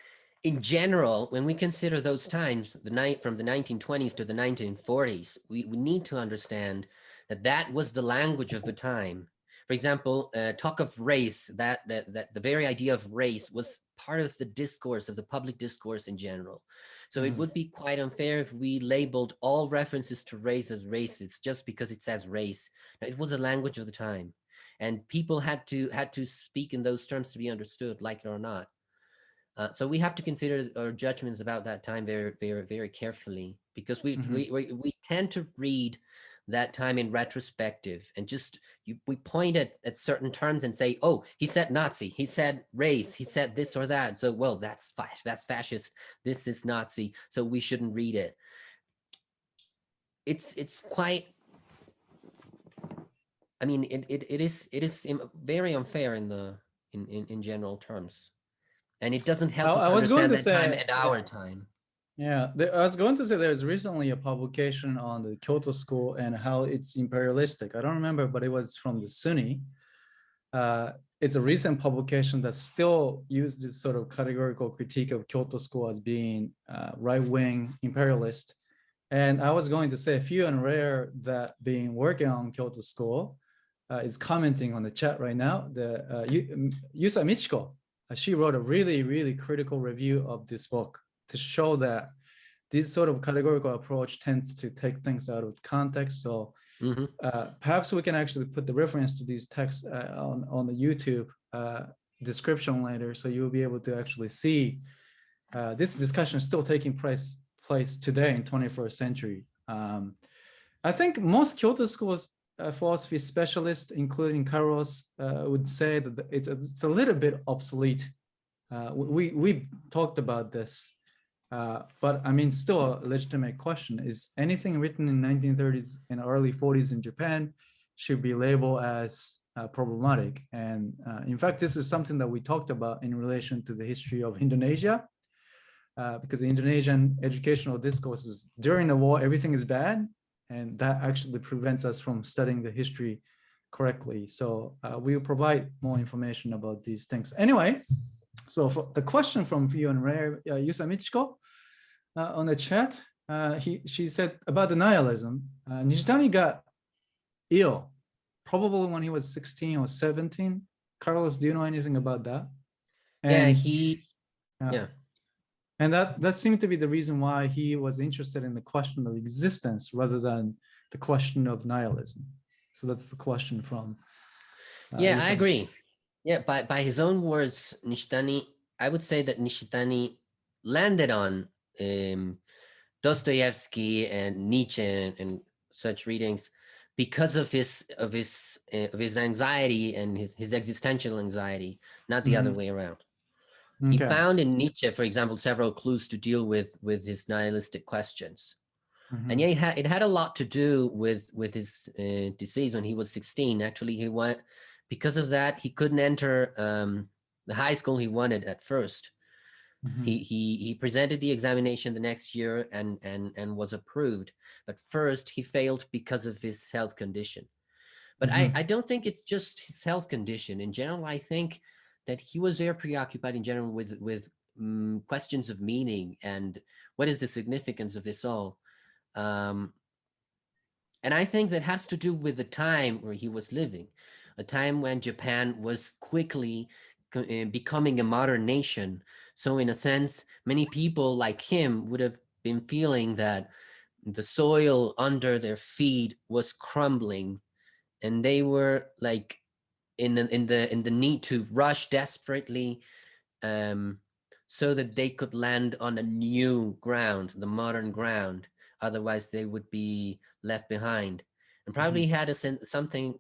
S3: in general when we consider those times the night from the 1920s to the 1940s we, we need to understand that that was the language of the time. For example uh, talk of race that, that that the very idea of race was part of the discourse of the public discourse in general. So it
S1: Mhm.
S3: would be quite unfair if we labeled all references to race as racist just because it says race. It was a language of the time. And people had to had to speak in those terms to be understood like it or not uh, so we have to consider our judgments about that time very very very carefully because we,
S1: Mhm.
S3: we we we tend to read that time in retrospective and just you, we point at, at certain terms and say oh he said nazi he said race he said this or that. So well that's that's fascist this is nazi so we shouldn't read it. It's it's quite I mean, it, it, it is it is very unfair in the in, in, in general terms, and it doesn't help
S1: I-
S3: us
S1: I was going
S3: understand that
S1: to
S3: time
S1: say-
S3: and our time.
S1: yeah, there, I was going to say there's recently a publication on the Kyoto School and how it's imperialistic. I don't remember, but it was from the SUNY. uh, it's a recent publication that still used this sort of categorical critique of Kyoto School as being uh, right-wing imperialist. And I was going to say a few and rare that being working on Kyoto School uh, is commenting on the chat right now. The uh, Yu- Yusa Michiko, she wrote a really, really critical review of this book to show that this sort of categorical approach tends to take things out of context. So
S3: Mhm.
S1: uh, perhaps we can actually put the reference to these texts uh, on, on the YouTube uh, description later, so you'll be able to actually see uh, this discussion is still taking place, place today in 21st century. Um, I think most Kyoto schools uh, philosophy specialists, including Carlos, uh, would say that it's, a- it's a little bit obsolete. Uh, we, we talked about this uh, but I mean, still a legitimate question is anything written in 1930s and early 40s in Japan should be labeled as uh, problematic. And uh, in fact, this is something that we talked about in relation to the history of Indonesia. Because the Indonesian educational discourses during the war, everything is bad. And that actually prevents us from studying the history correctly. So uh, we will provide more information about these things. Anyway, so for the question from Fio and Ray, uh, Yusa Michiko uh, on the chat, uh, he, she said about the nihilism, uh, Nishitani got ill, probably when he was 16 or 17. Carlos, do you know anything about that?
S3: Yeah,
S1: And-
S3: he,
S1: yeah. And that, that seemed to be the reason why he was interested in the question of existence rather than the question of nihilism. So that's the question from. uh,
S3: Yeah, I agree. Yeah, by, by his own words, Nishitani, I would say that Nishitani landed on um, Dostoevsky and Nietzsche and, and such readings because of his of his uh, of his anxiety and his, his existential anxiety, not the other
S1: Mhm.
S3: way around. He found in Nietzsche, for example, several clues to deal with with his nihilistic questions.
S1: Mhm.
S3: and yeah, it had, it had a lot to do with with his uh, disease when he was 16. Actually, he went because of that he couldn't enter um, the high school he wanted at first.
S1: Mhm.
S3: He he he presented the examination the next year and and and was approved. But first he failed because of his health condition. But
S1: Mhm.
S3: I I don't think it's just his health condition. In general, I think that he was very preoccupied in general with with mm, questions of meaning and what is the significance of this all. Um, and I think that has to do with the time where he was living, a time when Japan was quickly uh, becoming a modern nation. So, in a sense, many people like him would have been feeling that the soil under their feet was crumbling, and they were like in the, in the in the need to rush desperately, um, so that they could land on a new ground, the modern ground. Otherwise they would be left behind. And probably had a sen- something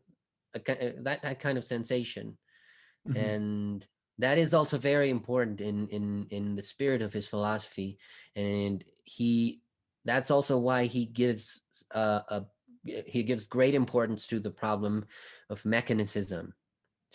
S3: a, uh, that, that kind of sensation.
S1: Mhm.
S3: and that is also very important in in in the spirit of his philosophy. And he that's also why he gives uh, a he gives great importance to the problem of mechanicism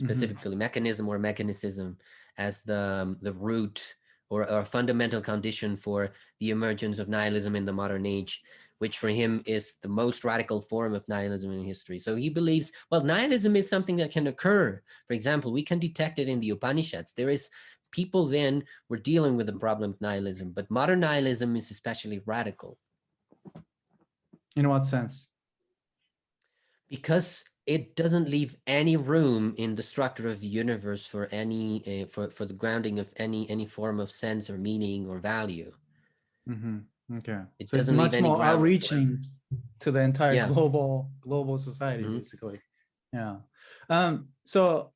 S1: Mhm.
S3: specifically mechanism or mechanicism as the um, the root or, or a fundamental condition for the emergence of nihilism in the modern age which for him is the most radical form of nihilism in history so he believes well nihilism is something that can occur for example we can detect it in the upanishads there is people then were dealing with the problem of nihilism but modern nihilism is especially radical
S1: In what sense?
S3: because it doesn't leave any room in the structure of the universe for any uh, for for the grounding of any any form of sense or meaning or value
S1: Mhm. Okay.
S3: It
S1: So it's
S3: doesn't leave
S1: much more
S3: ground for it.
S1: outreaching to the entire
S3: Yeah.
S1: global global society,
S3: Mhm.
S1: basically. Yeah. Um, so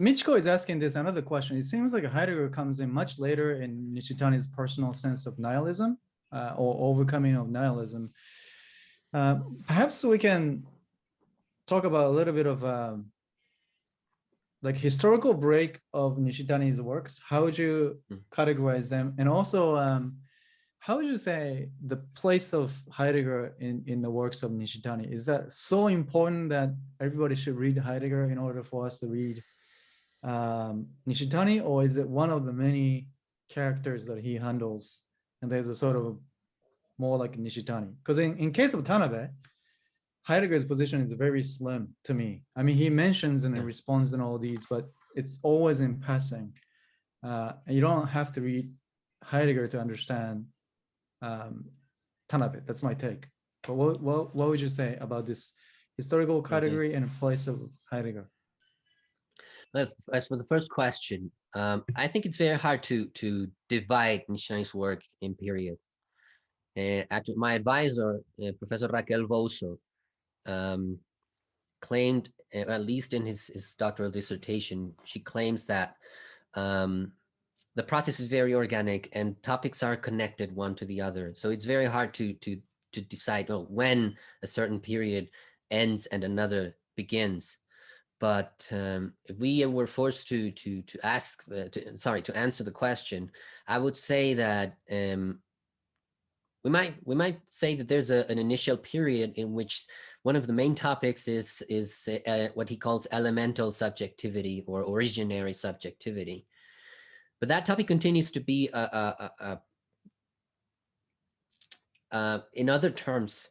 S1: Michiko is asking this another question. It seems like Heidegger comes in much later in Nishitani's personal sense of nihilism uh, or overcoming of nihilism. Uh, perhaps we can talk about a little bit of um, like historical break of Nishitani's works. How would you
S3: Mm.
S1: categorize them? And also, um, how would you say the place of Heidegger in, in the works of Nishitani? Is that so important that everybody should read Heidegger in order for us to read um, Nishitani? Or is it one of the many characters that he handles? And there's a sort of more like Nishitani? Because in, in case of Tanabe, Heidegger's position is very slim to me. I mean, he mentions and
S3: Yeah.
S1: responds and all these, but it's always in passing. Uh, you don't have to read Heidegger to understand um, it. That's my take. But what, what, what would you say about this historical category and place of Heidegger?
S3: As for the first question, um, I think it's very hard to to divide Nishitani's work in period. Uh, actually, my advisor, uh, Professor Raquel Bouso, um, claimed, uh, at least in his, his doctoral dissertation, she claims that um, the process is very organic and topics are connected one to the other. So it's very hard to to to decide oh, when a certain period ends and another begins but um, if we were forced to to to ask the, to, sorry to answer the question i would say that um, we might we might say that there's a, an initial period in which one of the main topics is is uh, what he calls elemental subjectivity or originary subjectivity but that topic continues to be a, a, a, a uh, in other terms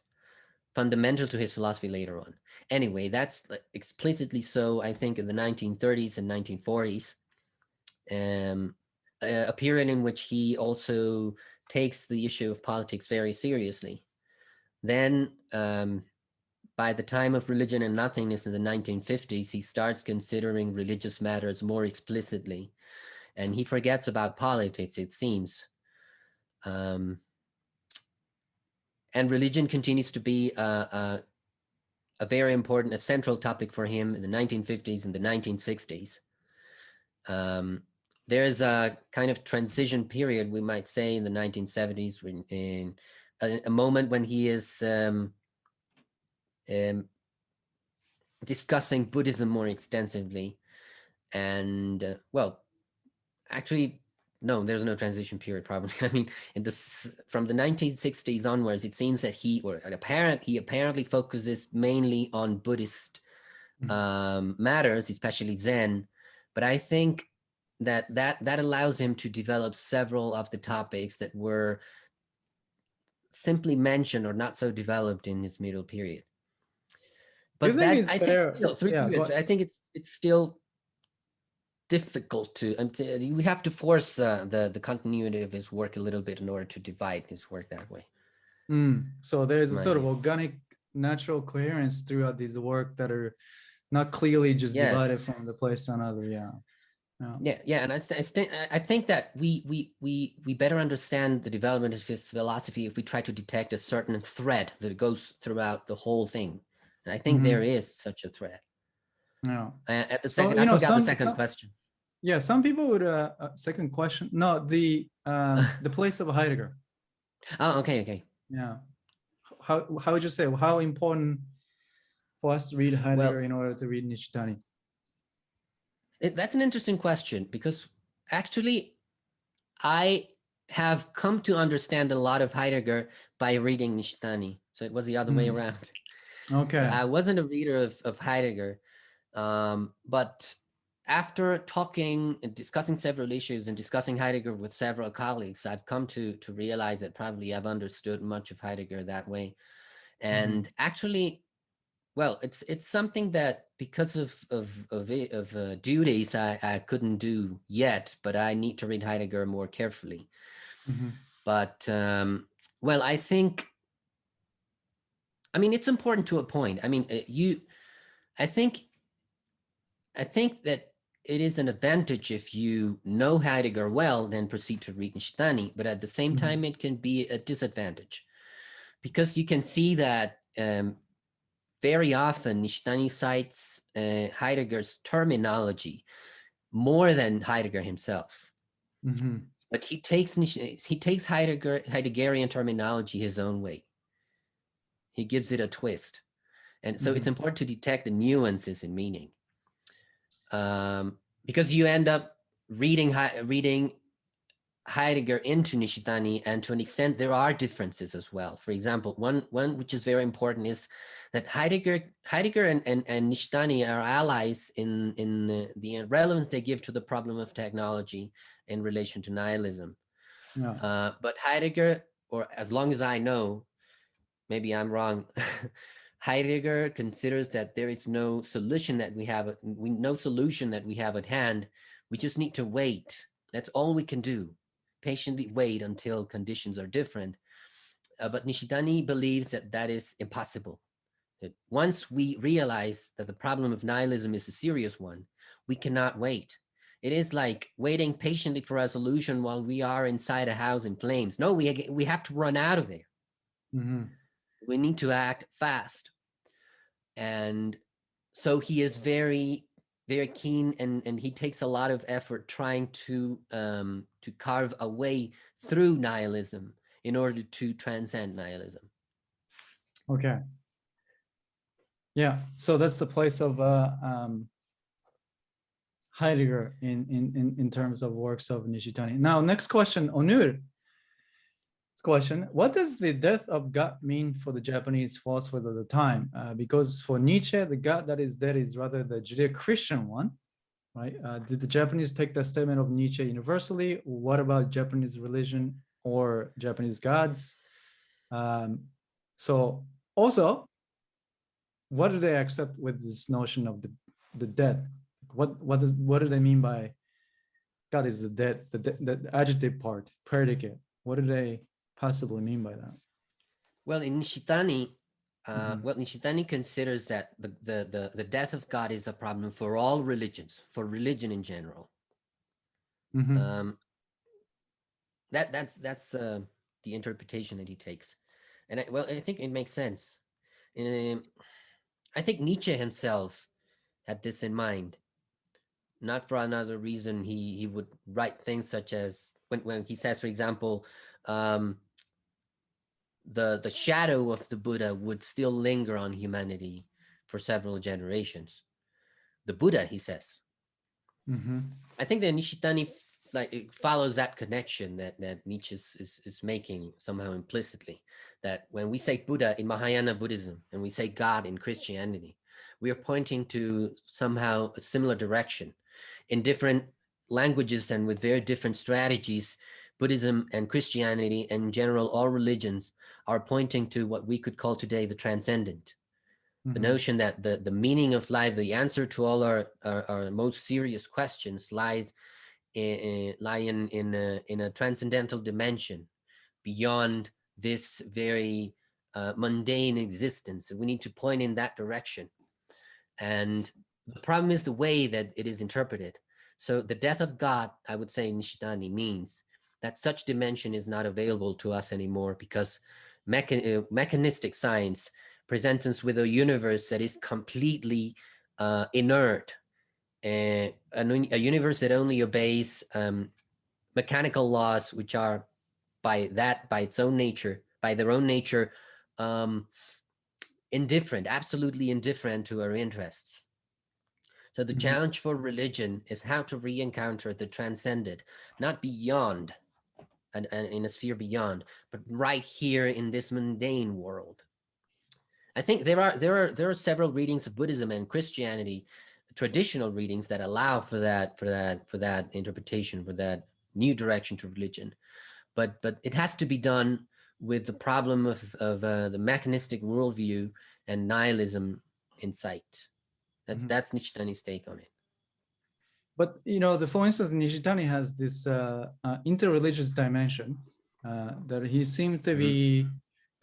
S3: fundamental to his philosophy later on. Anyway, that's explicitly so, I think, in the 1930s and 1940s, um, a, a period in which he also takes the issue of politics very seriously. Then, um, by the time of Religion and Nothingness in the 1950s, he starts considering religious matters more explicitly, and he forgets about politics, it seems. Um, and religion continues to be a, a, a, very important, a central topic for him in the 1950s and the 1960s. Um, there's a kind of transition period, we might say, in the 1970s, when, in a, a, moment when he is um, um, discussing Buddhism more extensively. And, uh, well, actually, no, there's no transition period probably. I mean, in this from the 1960s onwards, it seems that he or apparent he apparently focuses mainly on Buddhist
S1: Mhm.
S3: um, matters, especially Zen. But I think that that that allows him to develop several of the topics that were simply mentioned or not so developed in his middle period. But that I think still, three
S1: yeah,
S3: periods, I think it's it's still difficult to um, to- we have to force uh, the the continuity of his work a little bit in order to divide his work that way
S1: Mm, So there's a sort of organic, natural coherence throughout these work that are not clearly just
S3: Yes.
S1: divided from the place to another. Yeah. Yeah.
S3: yeah yeah and i, th- I think that we we we we better understand the development of his philosophy if we try to detect a certain thread that goes throughout the whole thing and i think
S1: Mhm.
S3: there is such a threat.
S1: No.
S3: uh, at the
S1: So,
S3: second i
S1: know,
S3: forgot
S1: some-
S3: the second
S1: some-
S3: question
S1: Yeah. Some people would, uh, uh, second question, no, the, uh, the place of Heidegger.
S3: oh okay okay
S1: Yeah. How, how would you say, how important for us to read Heidegger in order to read Nishitani?
S3: It- that's an interesting question because actually I have come to understand a lot of Heidegger by reading Nishitani. So it was the other way
S1: Mm.
S3: around.
S1: Okay.
S3: I wasn't a reader of, of Heidegger, um, but after talking and discussing several issues and discussing Heidegger with several colleagues, I've come to, to realize that probably I've understood much of Heidegger that way. And actually, well, it's it's something that because of of of, of uh, duties I, I couldn't do yet, but I need to read Heidegger more carefully.
S1: Mhm.
S3: But um, well, I think, I mean, it's important to a point. I mean, you, I think, I think that it is an advantage if you know Heidegger well, then proceed to read Nishitani. But at the same
S1: Mhm.
S3: time, it can be a disadvantage because you can see that um, very often Nishitani cites uh, Heidegger's terminology more than Heidegger himself
S1: Mhm.
S3: but he takes he takes Heidegger Heideggerian terminology his own way. He gives it a twist, and so it's important to detect the nuances in meaning, um, because you end up reading reading Heidegger into Nishitani, and to an extent there are differences as well. For example, one one which is very important is that Heidegger Heidegger and and, and Nishitani are allies in in the, the relevance they give to the problem of technology in relation to nihilism.
S1: Yeah.
S3: Uh, but Heidegger, or as long as I know, maybe I'm wrong, Heidegger considers that there is no solution that we have, we no solution that we have at hand. We just need to wait. That's all we can do. Patiently wait until conditions are different. Uh, but Nishitani believes that that is impossible. That once we realize that the problem of nihilism is a serious one, we cannot wait. It is like waiting patiently for a solution while we are inside a house in flames. No, we, we have to run out of there.
S1: Mhm.
S3: We need to act fast. And so he is very, very keen and, and he takes a lot of effort trying to, um, to carve a way through nihilism in order to transcend nihilism.
S1: Okay. Yeah, so that's the place of uh, um, Heidegger in, in, in, in terms of works of Nishitani. Now, next question, Onur. Question, what does the death of God mean for the Japanese philosophers of the time? Uh, because for Nietzsche, the God that is dead is rather the Judeo-Christian one, right? Uh, did the Japanese take that statement of Nietzsche universally? What about Japanese religion or Japanese gods? Um, so also, what do they accept with this notion of the, the dead? What what does what do they mean by God is the dead, the, de- the adjective part, predicate? What do they possibly mean by that?
S3: Well, in Nishitani, uh,
S1: Mhm.
S3: well, Nishitani considers that the, the, the, the death of God is a problem for all religions, for religion in general.
S1: Mhm.
S3: Um, that that's that's uh, the interpretation that he takes, and I, well, I think it makes sense. Um, I think Nietzsche himself had this in mind. Not for another reason, he he would write things such as when when he says, for example, um, the the shadow of the Buddha would still linger on humanity for several generations. The Buddha, he says,
S1: Mhm.
S3: I think that Nishitani like it follows that connection that that Nietzsche is, is is making somehow implicitly. That when we say Buddha in Mahayana Buddhism and we say God in Christianity, we are pointing to somehow a similar direction. In different languages and with very different strategies, Buddhism and Christianity and in general all religions are pointing to what we could call today the transcendent the
S1: Mhm.
S3: notion that the, the meaning of life, the answer to all our, our, our most serious questions lies in, lie in, in, a, in a transcendental dimension beyond this very uh, mundane existence. And we need to point in that direction. And the problem is the way that it is interpreted. So the death of God, I would say Nishitani means that such dimension is not available to us anymore because mechan uh, mechanistic science presents us with a universe that is completely uh, inert, uh, a, a universe that only obeys um, mechanical laws, which are by that, by its own nature, by their own nature, um, indifferent, absolutely indifferent to our interests. So the
S1: Mhm.
S3: challenge for religion is how to re-encounter the transcended, not beyond, and, and in a sphere beyond, but right here in this mundane world. I think there are there are there are several readings of Buddhism and Christianity, traditional readings that allow for that for that for that interpretation for that new direction to religion, but but it has to be done with the problem of of uh, the mechanistic worldview and nihilism in sight. That's
S1: Mhm.
S3: that's Nishitani's take on it.
S1: But you know, the for instance, Nishitani has this uh, uh, interreligious dimension uh, that he seems to be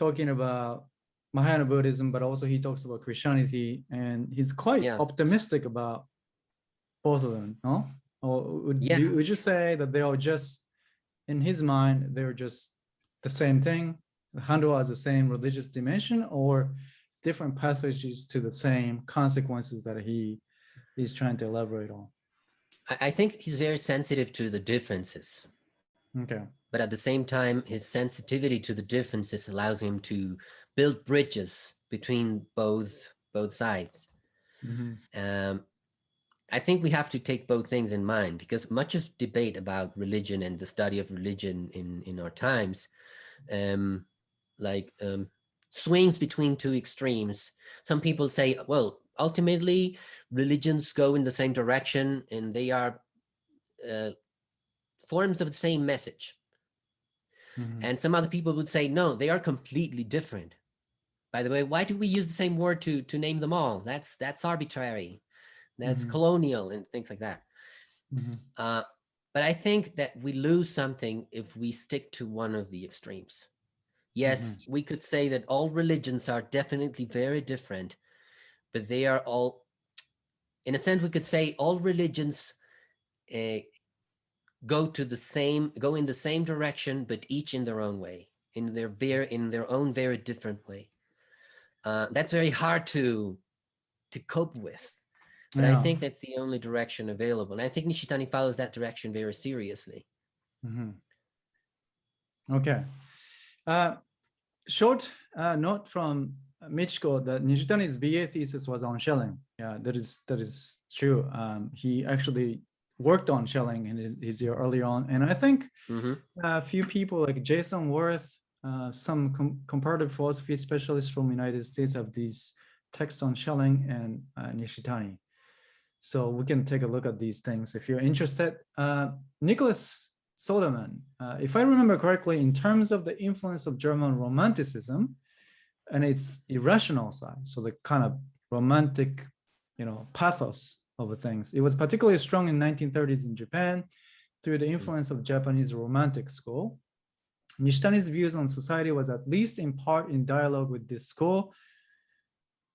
S1: talking about Mahayana Buddhism, but also he talks about Christianity, and he's quite
S3: Yeah.
S1: optimistic about both of them. No, or would,
S3: Yeah.
S1: you, would you say that they are just in his mind they're just the same thing, handled as the same religious dimension, or different passages to the same consequences that he is trying to elaborate on?
S3: I, I think he's very sensitive to the differences.
S1: Okay.
S3: but at the same time, his sensitivity to the differences allows him to build bridges between both both sides.
S1: Mhm.
S3: Um, I think we have to take both things in mind because much of debate about religion and the study of religion in in our times, um, like um, swings between two extremes. Some people say, well, ultimately, religions go in the same direction and they are uh, forms of the same message.
S1: Mhm.
S3: And some other people would say, no, they are completely different. by the way, why do we use the same word to to name them all? That's that's arbitrary. That's
S1: Mhm.
S3: colonial and things like that.
S1: Mhm.
S3: Uh, but I think that we lose something if we stick to one of the extremes. Yes, we could say that all religions are definitely very different, but they are all, in a sense, we could say all religions uh, go to the same, go in the same direction, but each in their own way, in their very, in their own very different way. Uh, that's very hard to to cope with. But I think that's the only direction available. And I think Nishitani follows that direction very seriously.
S1: Mm -hmm. Okay. Uh, short uh, note from Michiko that Nishitani's BA thesis was on Schelling. Yeah, that is that is true. Um, he actually worked on Schelling in his, his year earlier on, and I think
S3: Mhm.
S1: a few people like Jason Wirth, uh, some com comparative philosophy specialists from United States have these texts on Schelling and uh, Nishitani. So we can take a look at these things if you're interested. Uh, Nicholas Soderman, uh, if I remember correctly, in terms of the influence of German Romanticism and its irrational side, so the kind of romantic, you know, pathos of things, it was particularly strong in 1930s in Japan through the mm. influence of Japanese Romantic school. Nishitani's views on society was at least in part in dialogue with this school,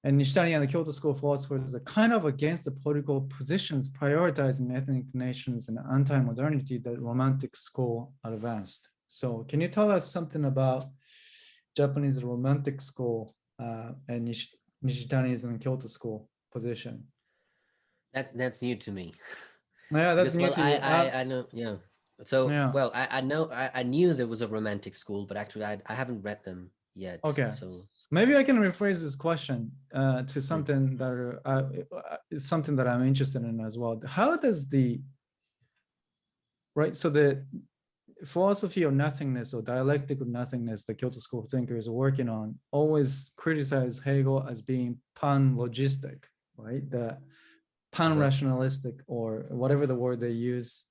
S1: and Nishitani and the Kyoto School philosophers are kind of against the political positions prioritizing ethnic nations and anti-modernity that Romantic school advanced. So can you tell us something about Japanese Romantic school uh, and Nish Nishitani's and Kyoto School position?
S3: That's that's new to me.
S1: Yeah, that's
S3: Because,
S1: new
S3: well,
S1: to
S3: I,
S1: you.
S3: I,
S1: Uh,
S3: I know, yeah. So,
S1: Yeah.
S3: well, I, I know, I, I knew there was a romantic school, but actually I, I haven't read them yet.
S1: Okay.
S3: So,
S1: Maybe I can rephrase this question uh, to something that are, uh, uh, is something that I'm interested in as well. How does the right? So the philosophy of nothingness or dialectic of nothingness, the Kyoto School thinkers are working on, always criticize Hegel as being pan-logistic, right? The pan-rationalistic or whatever the word they use.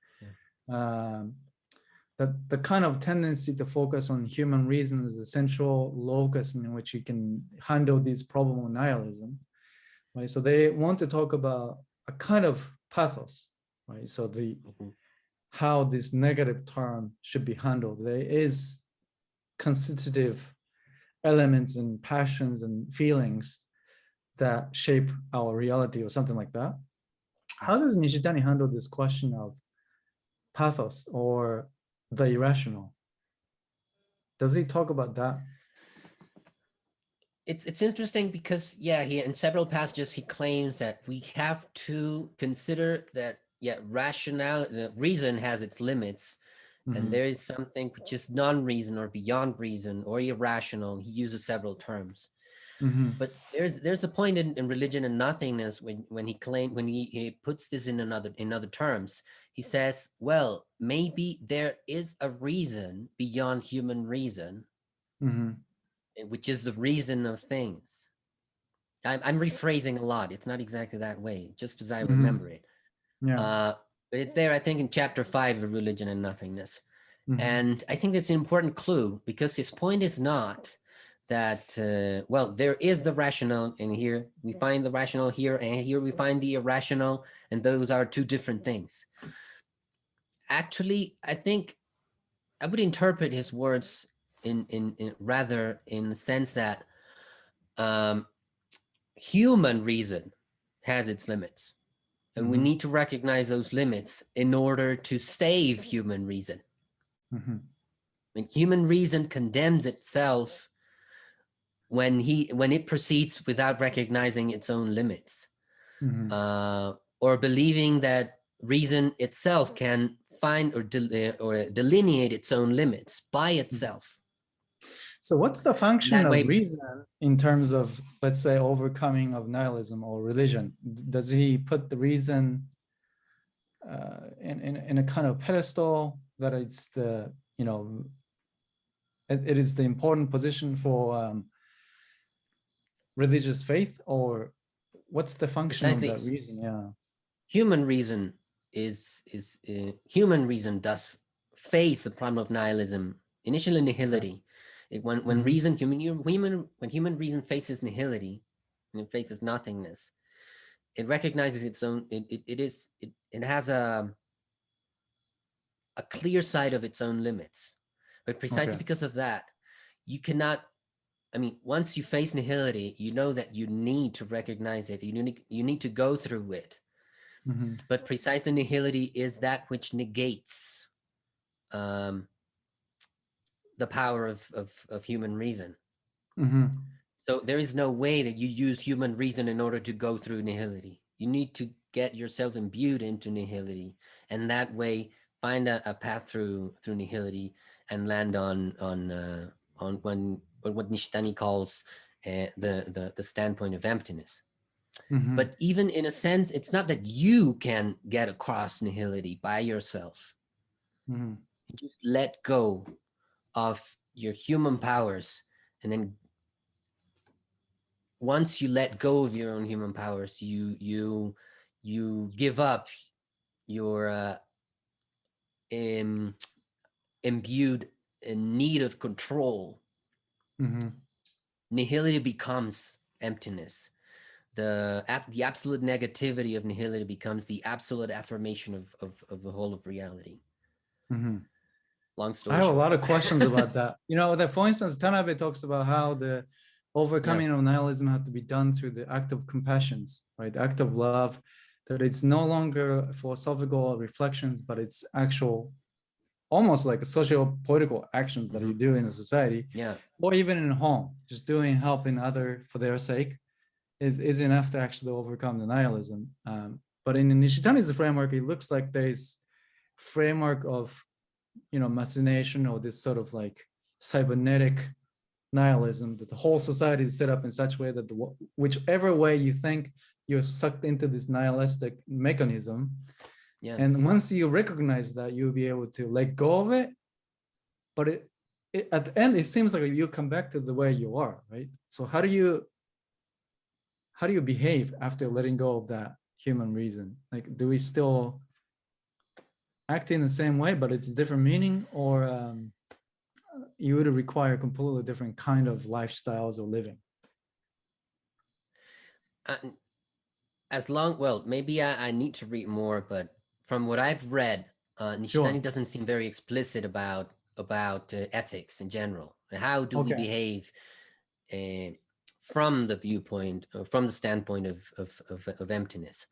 S1: Um, that the kind of tendency to focus on human reason is the central locus in which you can handle this problem of nihilism, right? So they want to talk about a kind of pathos, right? So the
S3: Mhm.
S1: How this negative term should be handled. There is constitutive elements and passions and feelings that shape our reality or something like that. How does Nishitani handle this question of pathos or the irrational? Does he talk about that?
S3: it's it's interesting because yeah he in several passages he claims that we have to consider that yeah rationale reason has its limits
S1: Mhm.
S3: and there is something which is non-reason or beyond reason or irrational he uses several terms
S1: Mhm.
S3: but there's there's a point in, in religion and nothingness when when he claim when he, he puts this in another in other terms he says well maybe there is a reason beyond human reason
S1: Mhm.
S3: eh, which is the reason of things. I'm, I'm rephrasing a lot. It's not exactly that way, just as I
S1: Mhm.
S3: remember it.
S1: Yeah.
S3: Uh, but it's there, I think, in chapter five of Religion and Nothingness.
S1: Mhm.
S3: And I think it's an important clue because his point is not that, uh, well, there is the rational and here we find the rational here and here we find the irrational and those are two different things. Actually, I think I would interpret his words in, in, in rather in the sense that um, human reason has its limits. And we
S1: Mhm.
S3: need to recognize those limits in order to save human reason.
S1: Mhm.
S3: When human reason condemns itself when he when it proceeds without recognizing its own limits,
S1: Mhm.
S3: uh, or believing that reason itself can find or del- or delineate its own limits by itself.
S1: So what's the function of reason in terms of, let's say, overcoming of nihilism or religion? Does he put the reason uh, in, in, in a kind of pedestal that it's the, you know, it, it is the important position for um, religious faith or what's the function of that reason? Yeah.
S3: human reason is is uh, human reason does face the problem of nihilism initially nihility It, when when
S1: Mhm.
S3: reason human human when human reason faces nihility and it faces nothingness, it recognizes its own. It it, it is it it has a a clear side of its own limits, but precisely
S1: Okay.
S3: because of that, you cannot. I mean, once you face nihility, you know that you need to recognize it. You need you need to go through it.
S1: Mhm.
S3: But precisely nihility is that which negates um, the power of, of, of human reason.
S1: Mhm.
S3: So there is no way that you use human reason in order to go through nihility. You need to get yourself imbued into nihility, and that way find a, a path through through nihility and land on on uh, on when what Nishitani calls uh, the, the the standpoint of emptiness.
S1: Mhm.
S3: But even in a sense, it's not that you can get across nihility by yourself.
S1: Mhm.
S3: You just let go of your human powers and then once you let go of your own human powers you you you give up your uh, im- imbued uh, need of control
S1: Mhm.
S3: nihility becomes emptiness the the absolute negativity of nihility becomes the absolute affirmation of of, of the whole of reality
S1: Mhm.
S3: Long story
S1: I have a lot of questions about that. You know, that for instance, Tanabe talks about how the overcoming of nihilism has to be done through the act of compassions, right? The act of love, that it's no longer philosophical reflections, but it's actual, almost like a social political actions that you do in a society,
S3: yeah
S1: or even in home, just doing helping other for their sake is, is enough to actually overcome the nihilism. Um, but in Nishitani's framework, it looks like there's framework of you know, machination or this sort of like cybernetic nihilism that the whole society is set up in such a way that the, whichever way you think you're sucked into this nihilistic mechanism.
S3: yeah
S1: And once you recognize that, you'll be able to let go of it. But it, it at the end, it seems like you come back to the way you are, right? So how do you how do you behave after letting go of that human reason? Like, do we still act in the same way, but it's a different meaning, or um, you would require completely different kind of lifestyles or living?
S3: Uh, as long well maybe I, I need to read more but from what i've read uh nishitani
S1: Sure.
S3: doesn't seem very explicit about about uh, ethics in general and how do we behave uh, from the viewpoint or from the standpoint of of, of, of emptiness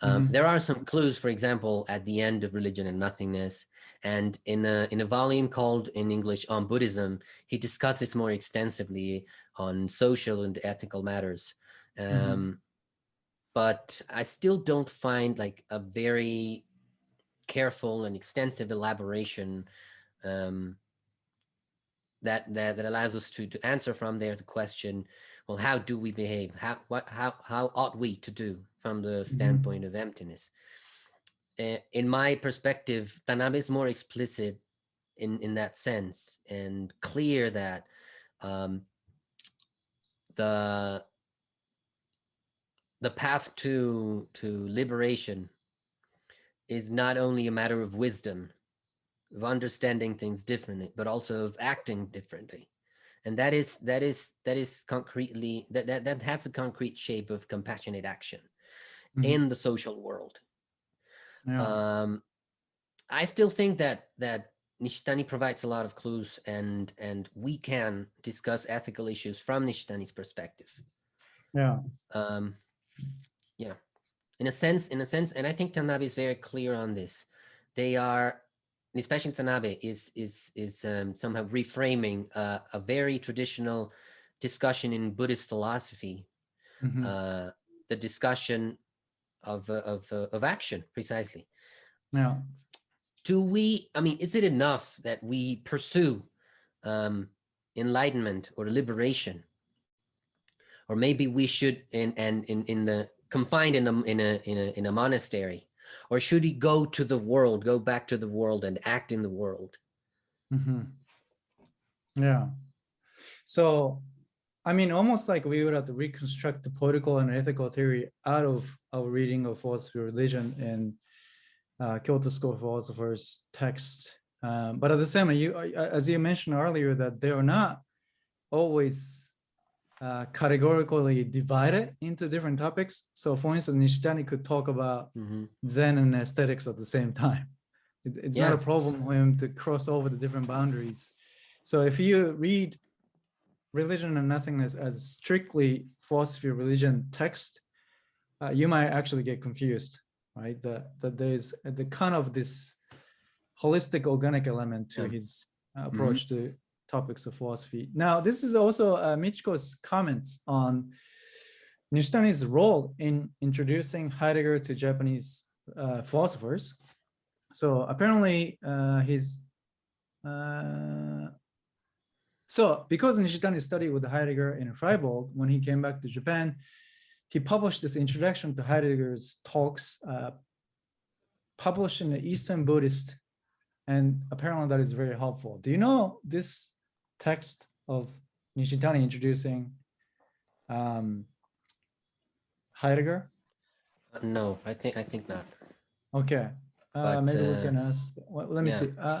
S3: um,
S1: Mhm.
S3: there are some clues for example at the end of religion and nothingness and in a in a volume called in english on buddhism he discusses more extensively on social and ethical matters um,
S1: Mhm.
S3: but I still don't find like a very careful and extensive elaboration um, that, that that allows us to to answer from there the question, well, how do we behave? How what how how ought we to do from the standpoint of emptiness? Uh, in my perspective, Tanabe is more explicit in in that sense and clear that um, the the path to to liberation is not only a matter of wisdom of understanding things differently but also of acting differently and that is that is that is concretely that that, that has a concrete shape of compassionate action
S1: Mhm.
S3: in the social world
S1: Yeah.
S3: um i still think that that nishitani provides a lot of clues and and we can discuss ethical issues from nishitani's perspective
S1: yeah.
S3: um yeah in a sense in a sense and i think tanabe is very clear on this they are and especially tanabe is is is um, somehow reframing uh, a very traditional discussion in buddhist philosophy
S1: Mhm.
S3: uh the discussion of uh, of uh, of action precisely.
S1: Now,
S3: do we i mean is it enough that we pursue um enlightenment or liberation? Or maybe we should in and in, in the confined in a in a in a in a monastery or should he go to the world go back to the world and act in the world
S1: Mhm. Yeah. So, I mean, almost like we would have to reconstruct the political and ethical theory out of our reading of philosophy religion and uh, Kyoto School philosophers' texts. Um, but at the same you, as you mentioned earlier, that they are not always uh, categorically divided into different topics. So for instance, Nishitani could talk about
S3: Mhm.
S1: Zen and aesthetics at the same time. It- it's not a problem for him to cross over the different boundaries. So if you read religion and nothingness as strictly philosophy religion text, uh, you might actually get confused, right? That that there's the kind of this holistic organic element to
S3: Yeah. Mm-hmm.
S1: his uh, approach to topics of philosophy. Now, this is also uh, Michiko's comments on Nishitani's role in introducing Heidegger to Japanese uh, philosophers. So apparently uh, his, uh, so because Nishitani studied with Heidegger in Freiburg, when he came back to Japan, he published this introduction to Heidegger's talks, uh, published in the Eastern Buddhist, and apparently that is very helpful. Do you know this text of Nishitani introducing um, Heidegger?
S3: Uh, No, I think, I think not.
S1: Okay, uh,
S3: But,
S1: maybe we
S3: uh,
S1: can ask, well, let me
S3: yeah.
S1: see. Uh,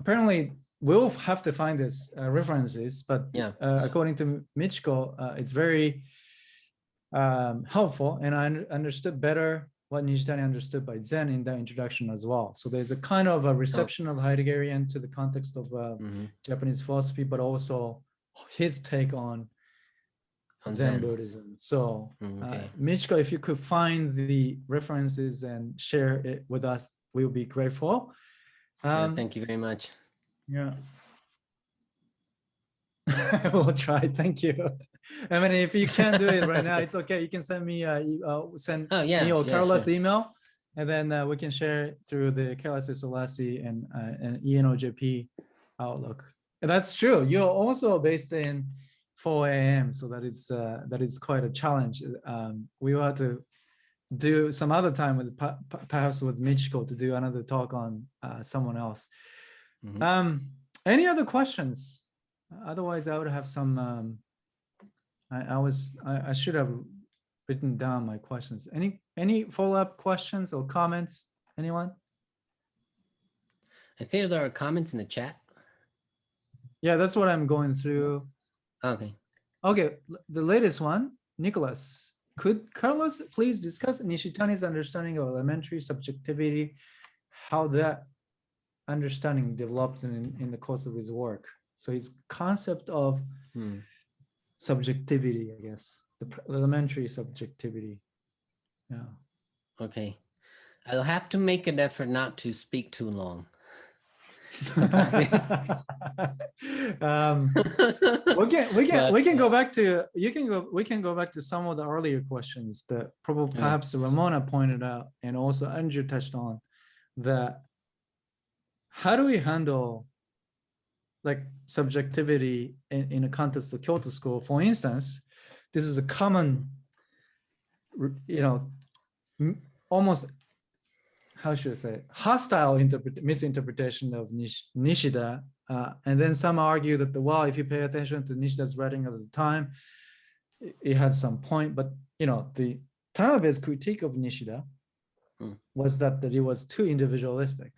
S1: apparently, we'll have to find these uh, references, but
S3: Yeah.
S1: uh, according to Michiko, uh, it's very um, helpful, and I un- understood better what Nishitani understood by Zen in that introduction as well. So there's a kind of a reception of Heideggerian to the context of uh,
S3: Mhm.
S1: Japanese philosophy, but also his take on
S3: On
S1: Zen,
S3: Zen.
S1: Buddhism. So,
S3: Mm,
S1: uh,
S3: okay.
S1: Michiko, if you could find the references and share it with us, we'll be grateful.
S3: Yeah,
S1: Um,
S3: Thank you very much.
S1: yeah. we'll try. Thank you. I mean, if you can't do it right now, it's okay. You can send me, uh, uh send
S3: Oh, yeah.
S1: me or
S3: yeah,
S1: Carlos
S3: sure.
S1: email, and then uh, we can share it through the Kelas Isolasi and uh, and ENOJP Outlook. And that's true. You're also based in 4 a.m. So that is uh, that is quite a challenge. Um, we will have to do some other time with perhaps with Michiko to do another talk on uh, someone else.
S3: Mhm.
S1: Um, any other questions? Otherwise, I would have some. Um, I, I was I, I should have written down my questions. Any any follow up questions or comments? Anyone?
S3: I think there are comments in the chat.
S1: Yeah, that's what I'm going through.
S3: Okay.
S1: Okay, the latest one, Nicholas. Could Carlos please discuss Nishitani's understanding of elementary subjectivity, how that understanding develops in, in the course of his work? So his concept of
S3: Hmm.
S1: Subjectivity, I guess, the elementary subjectivity. Yeah.
S3: Okay. I'll have to make an effort not to speak too long.
S1: um, we can we can we can
S3: uh,
S1: go back to you can go we can go back to some of the earlier questions that probably
S3: Yeah.
S1: perhaps Ramona pointed out and also Andrew touched on that how do we handle like subjectivity in, in a context of Kyoto school for instance this is a common you know almost how should I say hostile interpret misinterpretation of Nish, Nishida uh, and then some argue that the well, if you pay attention to Nishida's writing at the time, it, it has some point. But you know, the Tanabe's critique of Nishida
S3: Hmm.
S1: was that that it was too individualistic,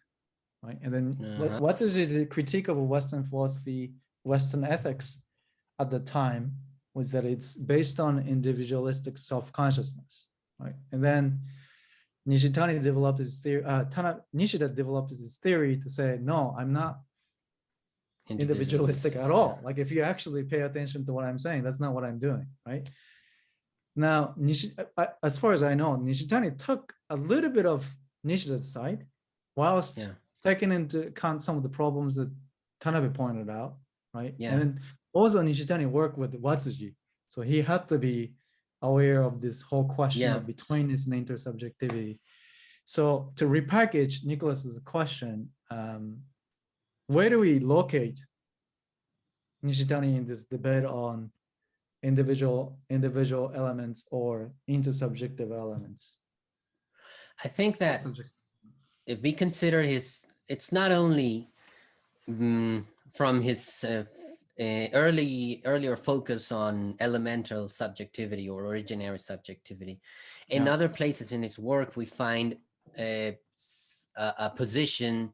S1: right? And then
S3: Uh-huh.
S1: what is the critique of Western philosophy, Western ethics at the time was that it's based on individualistic self-consciousness, right? And then Nishitani developed his theory, uh, Tana, Nishida developed his theory to say, no, I'm not individualistic at all. Like if you actually pay attention to what I'm saying, that's not what I'm doing, right? Now, uh, as far as I know, Nishitani took a little bit of Nishida's side, whilst
S3: Yeah.
S1: Taking into account some of the problems that Tanabe pointed out, right?
S3: Yeah.
S1: And also Nishitani worked with Watsuji, so he had to be aware of this whole question
S3: Yeah.
S1: of betweenness and intersubjectivity. So to repackage Nicholas's question, um, where do we locate Nishitani in this debate on individual individual elements or intersubjective elements?
S3: I think that if we consider his, it's not only mm, from his uh, uh, early earlier focus on elemental subjectivity or originary subjectivity. In
S1: Yeah.
S3: other places in his work, we find a position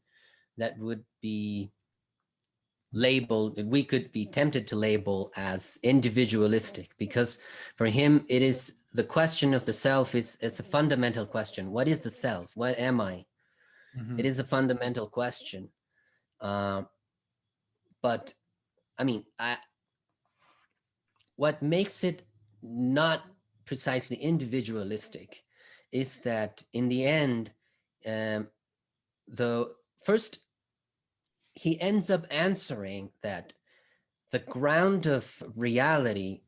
S3: that would be labeled, we could be tempted to label as individualistic because for him, it is the question of the self is, is a fundamental question. What is the self? What am I?
S1: Mhm.
S3: It is a fundamental question. Uh, but I mean, I, what makes it not precisely individualistic is that in the end, um, the first, he ends up answering that the ground of reality,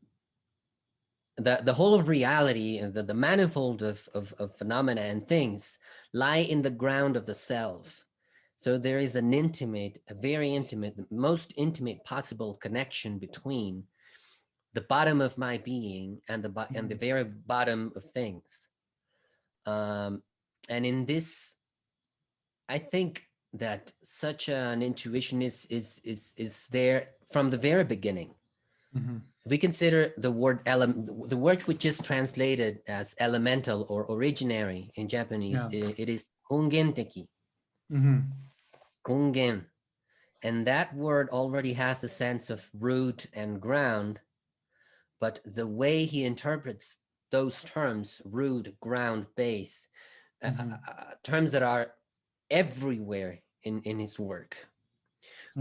S3: the, the whole of reality and the, the manifold of, of, of phenomena and things lie in the ground of the self. So there is an intimate, a very intimate, the most intimate possible connection between the bottom of my being and the and the very bottom of things. Um, and in this, I think that such an intuition is is is is there from the very beginning.
S1: Mhm.
S3: If we consider the word element, the word which is translated as elemental or originary in Japanese,
S1: Yeah.
S3: i- it is kongenteki,
S1: Mhm.
S3: kongen. And that word already has the sense of root and ground, but the way he interprets those terms, root, ground, base, uh,
S1: Mhm.
S3: uh, uh, terms that are everywhere in, in his work.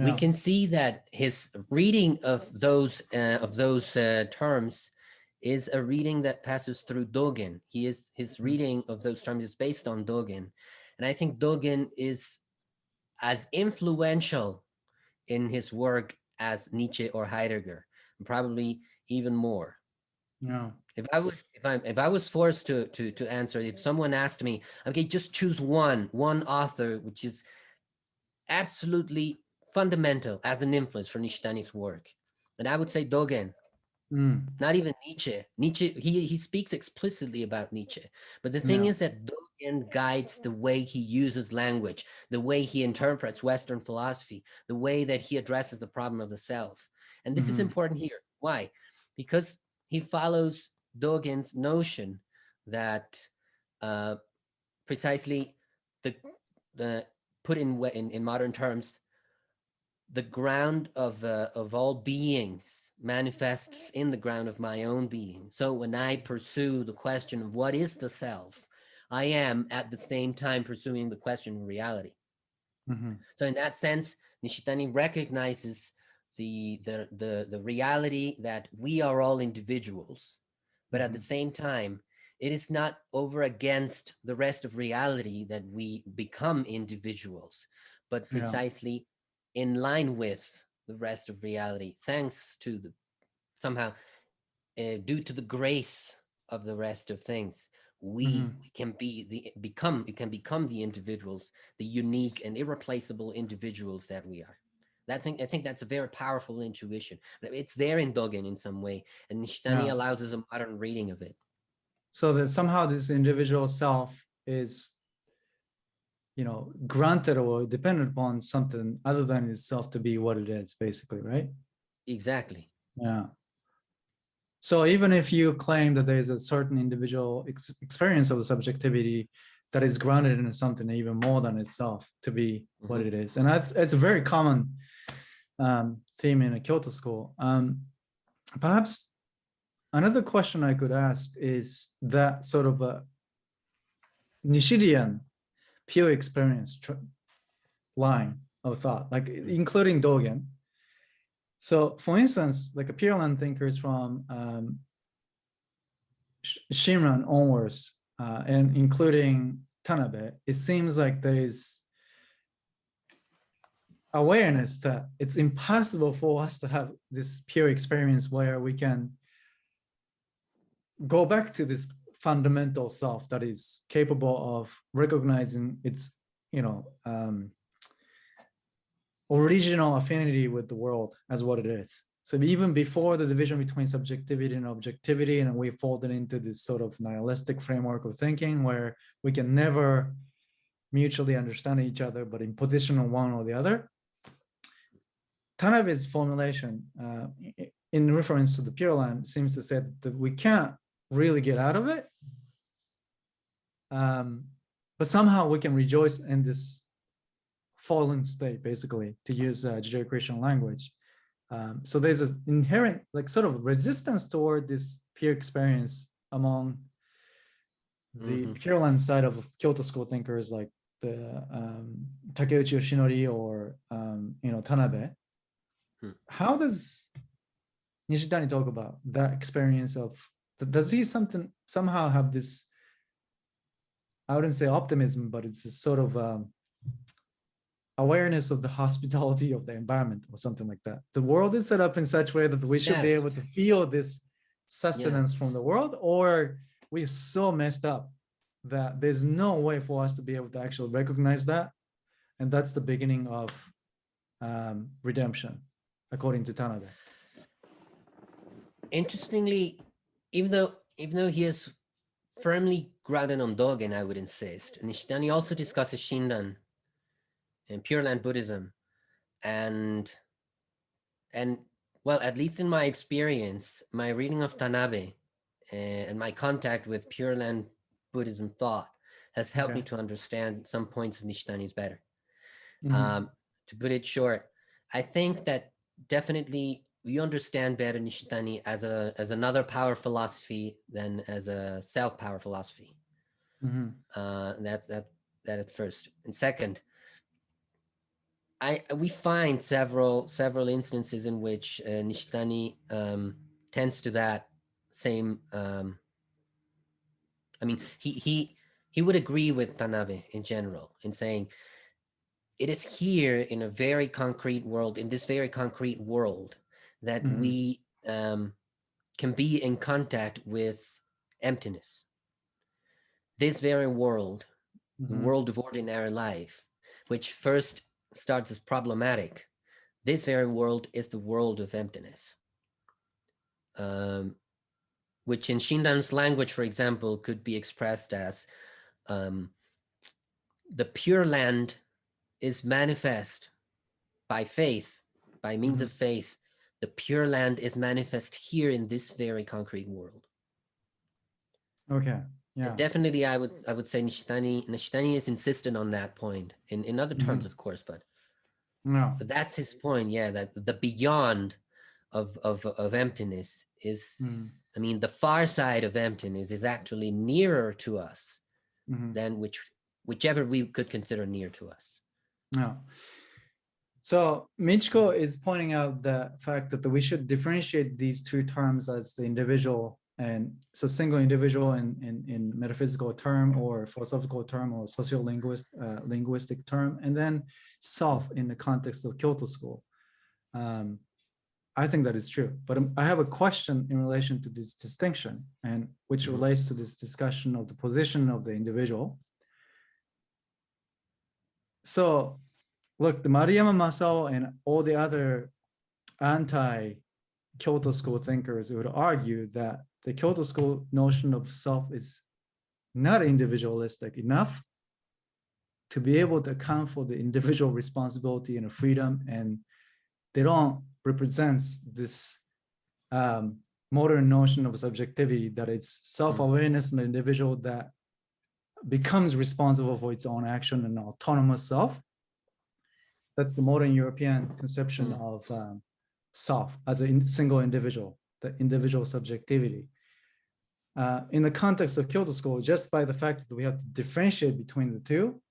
S3: We can see that his reading of those uh, of those uh, terms is a reading that passes through Dogen. He is his reading of those terms is based on Dogen, and I think Dogen is as influential in his work as Nietzsche or Heidegger, probably even more.
S1: Yeah.
S3: If I would, if I if I was forced to to to answer, if someone asked me, okay, just choose one one author which is absolutely fundamental as an influence for Nishitani's work, and I would say Dogen.
S1: Mm.
S3: Not even Nietzsche. Nietzsche he he speaks explicitly about Nietzsche, but the thing
S1: Yeah.
S3: is that Dogen guides the way he uses language, the way he interprets Western philosophy, the way that he addresses the problem of the self, and this is
S1: Mhm.
S3: important here. Why? Because he follows Dogen's notion that uh, precisely the the put in in, in modern terms, the ground of uh, of all beings manifests in the ground of my own being. So when I pursue the question of what is the self, I am at the same time pursuing the question of reality.
S1: Mhm.
S3: So in that sense, Nishitani recognizes the, the, the, the reality that we are all individuals, but at the same time, it is not over against the rest of reality that we become individuals, but precisely in line with the rest of reality, thanks to the somehow uh, due to the grace of the rest of things we,
S1: Mhm.
S3: we can be the become we can become the individuals the unique and irreplaceable individuals that we are that thing i think that's a very powerful intuition it's there in dogen in some way and nishitani
S1: Yeah.
S3: allows us a modern reading of it
S1: So that somehow this individual self is, you know, granted or dependent upon something other than itself to be what it is, basically, right?
S3: exactly
S1: Yeah. So even if you claim that there is a certain individual ex- experience of the subjectivity that is grounded in something even more than itself to be what
S3: Mhm.
S1: it is, and that's it's a very common um, theme in a Kyoto school. Um, perhaps another question I could ask is that sort of a Nishidian pure experience line of thought, like including Dogen. So for instance, like a Pure Land thinkers from um, Sh- Shinran onwards, uh, and including Tanabe, it seems like there's awareness that it's impossible for us to have this pure experience where we can go back to this fundamental self that is capable of recognizing its, you know, um, original affinity with the world as what it is. So even before the division between subjectivity and objectivity, and we folded into this sort of nihilistic framework of thinking where we can never mutually understand each other, but in position on one or the other. Tanabe's formulation uh, in reference to the Pure Land seems to say that we can't really get out of it. Um, but somehow we can rejoice in this fallen state, basically, to use uh, Judeo-Christian language. Um, so there's an inherent, like, sort of resistance toward this pure experience among the
S3: Mhm.
S1: Pure Land side of Kyoto school thinkers like the um, Takeuchi Yoshinori or um, you know Tanabe.
S3: Hmm.
S1: How does Nishitani talk about that experience of? Does he something somehow have this? I wouldn't say optimism, but it's a sort of um, awareness of the hospitality of the environment or something like that. The world is set up in such way that we should be able to feel this sustenance from the world, or we're so messed up that there's no way for us to be able to actually recognize that. And that's the beginning of um, redemption, according to Tanabe.
S3: Interestingly, even though even though he is firmly grounded on Dogen, I would insist, Nishitani also discusses Shinran and Pure Land Buddhism, and and well, at least in my experience, my reading of Tanabe uh, and my contact with Pure Land Buddhism thought has helped me to understand some points of Nishitani's better.
S1: Mhm.
S3: Um, to put it short, I think that definitely we understand better Nishitani as a as another power philosophy than as a self power philosophy.
S1: Mhm.
S3: Uh, that's that that at first, and second, I we find several several instances in which uh, Nishitani um, tends to that same. Um, I mean, he he he would agree with Tanabe in general in saying it is here in a very concrete world, in this very concrete world, that
S1: Mhm.
S3: we um, can be in contact with emptiness. This very world, the
S1: Mhm.
S3: world of ordinary life, which first starts as problematic, this very world is the world of emptiness. Um, which in Shinran's language, for example, could be expressed as um, the pure land is manifest by faith, by means
S1: Mhm.
S3: of faith. The pure land is manifest here in this very concrete world.
S1: Okay.
S3: And
S1: Yeah.
S3: definitely, I would I would say Nishitani Nishitani is insistent on that point in in other terms,
S1: Mhm.
S3: of course, but
S1: No.
S3: but that's his point. Yeah, that the beyond of of of emptiness is.
S1: Mm.
S3: I mean, the far side of emptiness is actually nearer to us
S1: Mhm.
S3: than which whichever we could consider near to us.
S1: No. So Michiko is pointing out the fact that we should differentiate these two terms as the individual and so single individual in, in, in metaphysical term or philosophical term or sociolinguist uh, linguistic term, and then self in the context of Kyoto school. Um, I think that is true, but I have a question in relation to this distinction and which
S3: Mhm.
S1: relates to this discussion of the position of the individual. So look, the Maruyama Masao and all the other anti-Kyoto school thinkers would argue that the Kyoto school notion of self is not individualistic enough to be able to account for the individual responsibility and freedom, and they don't represent this um, modern notion of subjectivity that it's self-awareness in the individual that becomes responsible for its own action and autonomous self. That's the modern European conception
S3: Mm.
S1: of um, self as a in- single individual, the individual subjectivity. Uh, in the context of Kyoto School, just by the fact that we have to differentiate between the two,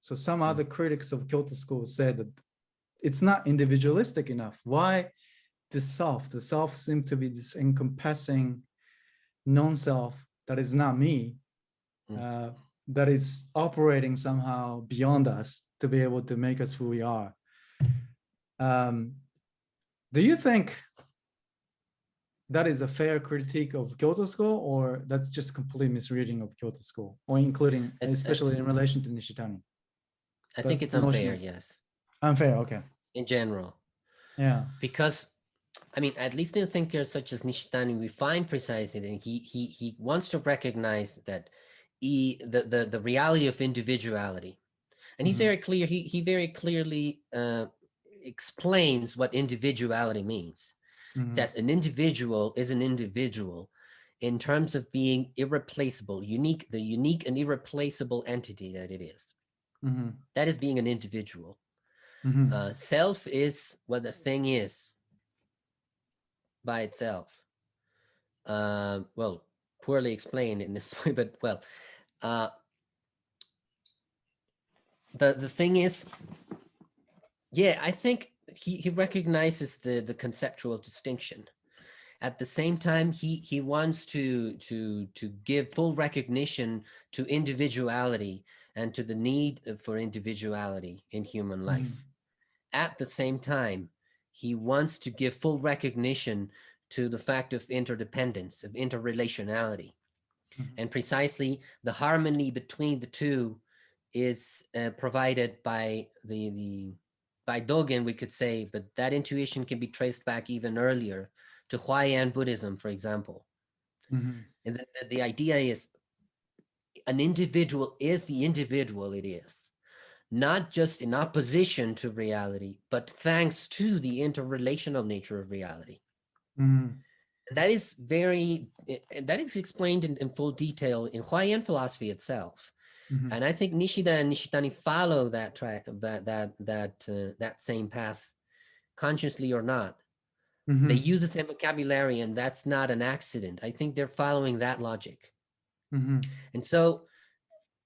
S1: so some other critics of Kyoto School said that it's not individualistic enough. Why the self? The self seems to be this encompassing non-self that is not me,
S3: Mm.
S1: uh, that is operating somehow beyond us to be able to make us who we are. Um, do you think that is a fair critique of Kyoto School, or that's just complete misreading of Kyoto School, or including, especially in relation to Nishitani?
S3: I think it's unfair, yes,
S1: Unfair, okay,
S3: in general.
S1: yeah.
S3: because I mean, at least in thinkers such as Nishitani, we find precisely that he he he wants to recognize that he the the, the reality of individuality, and he's
S1: Mhm.
S3: very clear. He he very clearly uh, explains what individuality means.
S1: Mhm,
S3: Says an individual is an individual in terms of being irreplaceable, unique, the unique and irreplaceable entity that it is.
S1: mhm,
S3: That is being an individual.
S1: Mhm.
S3: Uh, self is what the thing is by itself. Uh, well, poorly explained in this point, but well, uh, the the thing is, yeah, I think he he recognizes the the conceptual distinction. At the same time, he he wants to to to give full recognition to individuality and to the need for individuality in human life. At the same time, he wants to give full recognition to the fact of interdependence, of interrelationality.
S1: Mhm.
S3: And precisely the harmony between the two is uh, provided by the, the by Dogen, we could say, but that intuition can be traced back even earlier to Huayan Buddhism, for example.
S1: Mhm.
S3: And the, the- the idea is an individual is the individual it is, not just in opposition to reality, but thanks to the interrelational nature of reality.
S1: Mhm.
S3: And that is very, that is explained in, in full detail in Huayan philosophy itself.
S1: Mhm.
S3: And I think Nishida and Nishitani follow that track, that, that, that, uh, that same path, consciously or not. They
S1: Mhm.
S3: use the same vocabulary and that's not an accident. I think they're following that logic.
S1: Mhm.
S3: And so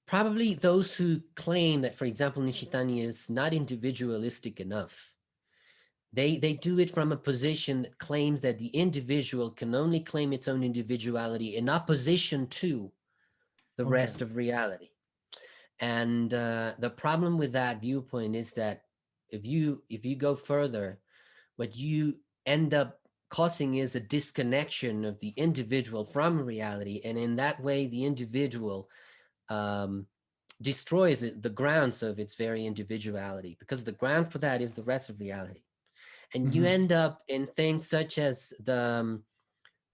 S3: probably those who claim that, for example, Nishitani is not individualistic enough, they, they do it from a position that claims that the individual can only claim its own individuality in opposition to the
S1: Okay.
S3: rest of reality. And uh, the problem with that viewpoint is that if you if you go further, what you end up causing is a disconnection of the individual from reality and in that way the individual um, destroys it, the grounds of its very individuality because the ground for that is the rest of reality and you
S1: Mhm.
S3: end up in things such as the um,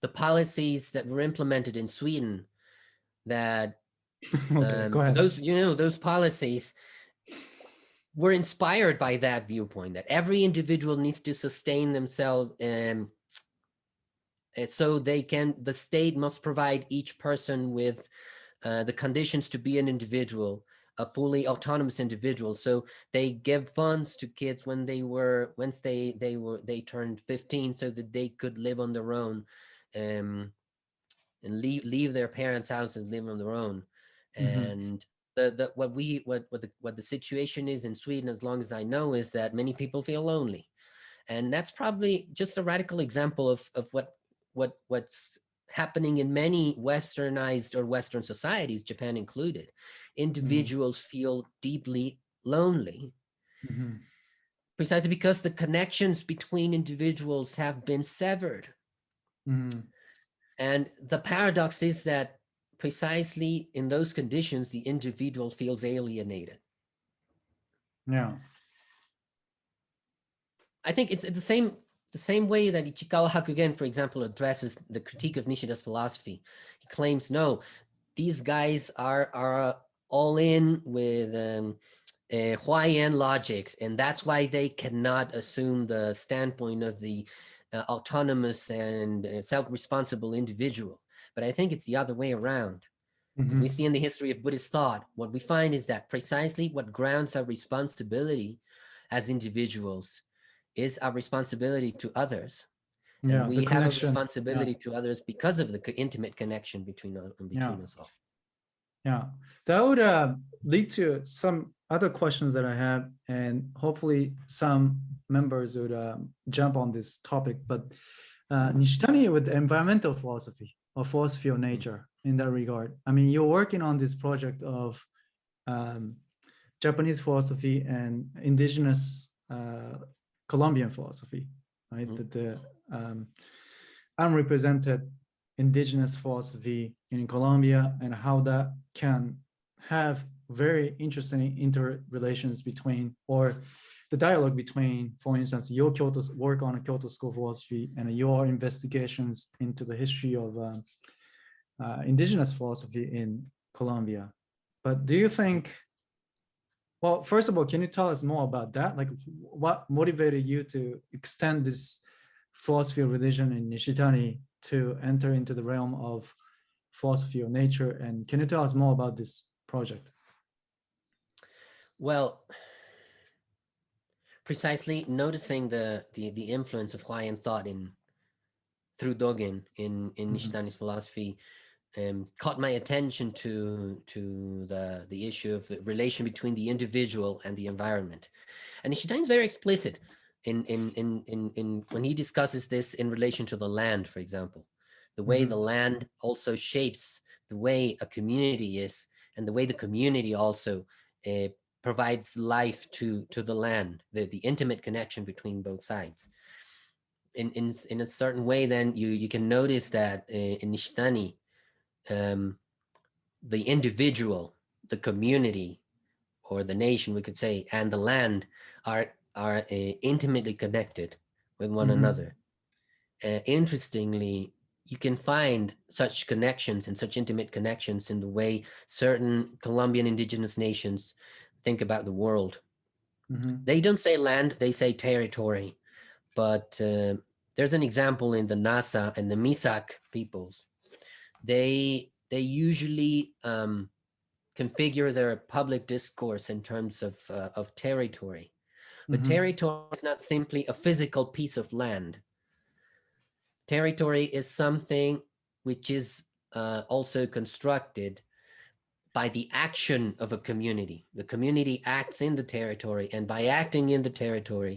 S3: the policies that were implemented in sweden that
S1: Okay,
S3: um,
S1: go ahead.
S3: those you know those policies were inspired by that viewpoint that every individual needs to sustain themselves um, and so they can the state must provide each person with uh, the conditions to be an individual a fully autonomous individual so they give funds to kids when they were once they they were they turned 15 so that they could live on their own um and leave leave their parents house and live on their own. And the, the what we what what the what the situation is in Sweden as long as I know is that many people feel lonely. And that's probably just a radical example of of what what what's happening in many westernized or western societies japan included. Individuals feel deeply lonely
S1: Mhm.
S3: precisely because the connections between individuals have been severed.
S1: Mhm.
S3: and the paradox is that precisely in those conditions the individual feels alienated
S1: Yeah.
S3: I think it's, it's the same the same way that Ichikawa Hakugen, for example, addresses the critique of Nishida's philosophy. He claims, no, these guys are are all in with um, uh, Huayan logics, and that's why they cannot assume the standpoint of the uh, autonomous and uh, self-responsible individual. But I think it's the other way around.
S1: Mhm.
S3: We see in the history of Buddhist thought, what we find is that precisely what grounds our responsibility as individuals is our responsibility to others. And
S1: Yeah.
S3: we have a responsibility to others because of the intimate connection between, us- between
S1: Yeah.
S3: us all.
S1: Yeah, that would uh, lead to some other questions that I have, and hopefully some members would um, jump on this topic. But uh, Nishitani with environmental philosophy or philosophy of nature in that regard. I mean, you're working on this project of um, Japanese philosophy and indigenous uh, Colombian philosophy, right?
S3: Mhm.
S1: That the um, unrepresented indigenous philosophy in Colombia and how that can have very interesting interrelations between or the dialogue between, for instance, your Kyoto's work on Kyoto school philosophy and your investigations into the history of um, uh, indigenous philosophy in Colombia. But do you think, well, first of all, can you tell us more about that? Like what motivated you to extend this philosophy of religion in Nishitani to enter into the realm of philosophy of nature? And can you tell us more about this project?
S3: Well, precisely noticing the, the the influence of Huayan thought in through Dogen in in
S1: Mhm.
S3: Nishitani's philosophy um, caught my attention to to the the issue of the relation between the individual and the environment. And Nishitani is very explicit in in in in in when he discusses this in relation to the land, for example, the way
S1: Mhm.
S3: the land also shapes the way a community is, and the way the community also uh, provides life to to the land, the the intimate connection between both sides. In in in a certain way, then you you can notice that uh, in Nishitani, um, the individual, the community, or the nation, we could say, and the land are are uh, intimately connected with one
S1: Mhm.
S3: another. Uh, interestingly, you can find such connections and such intimate connections in the way certain Colombian indigenous nations think about the world.
S1: Mhm.
S3: They don't say land, they say territory. But uh, there's an example in the Nasa and the Misak peoples. They they usually um, configure their public discourse in terms of uh, of territory. But
S1: Mhm.
S3: territory is not simply a physical piece of land. Territory is something which is uh, also constructed by the action of a community. The community acts in the territory, and by acting in the territory,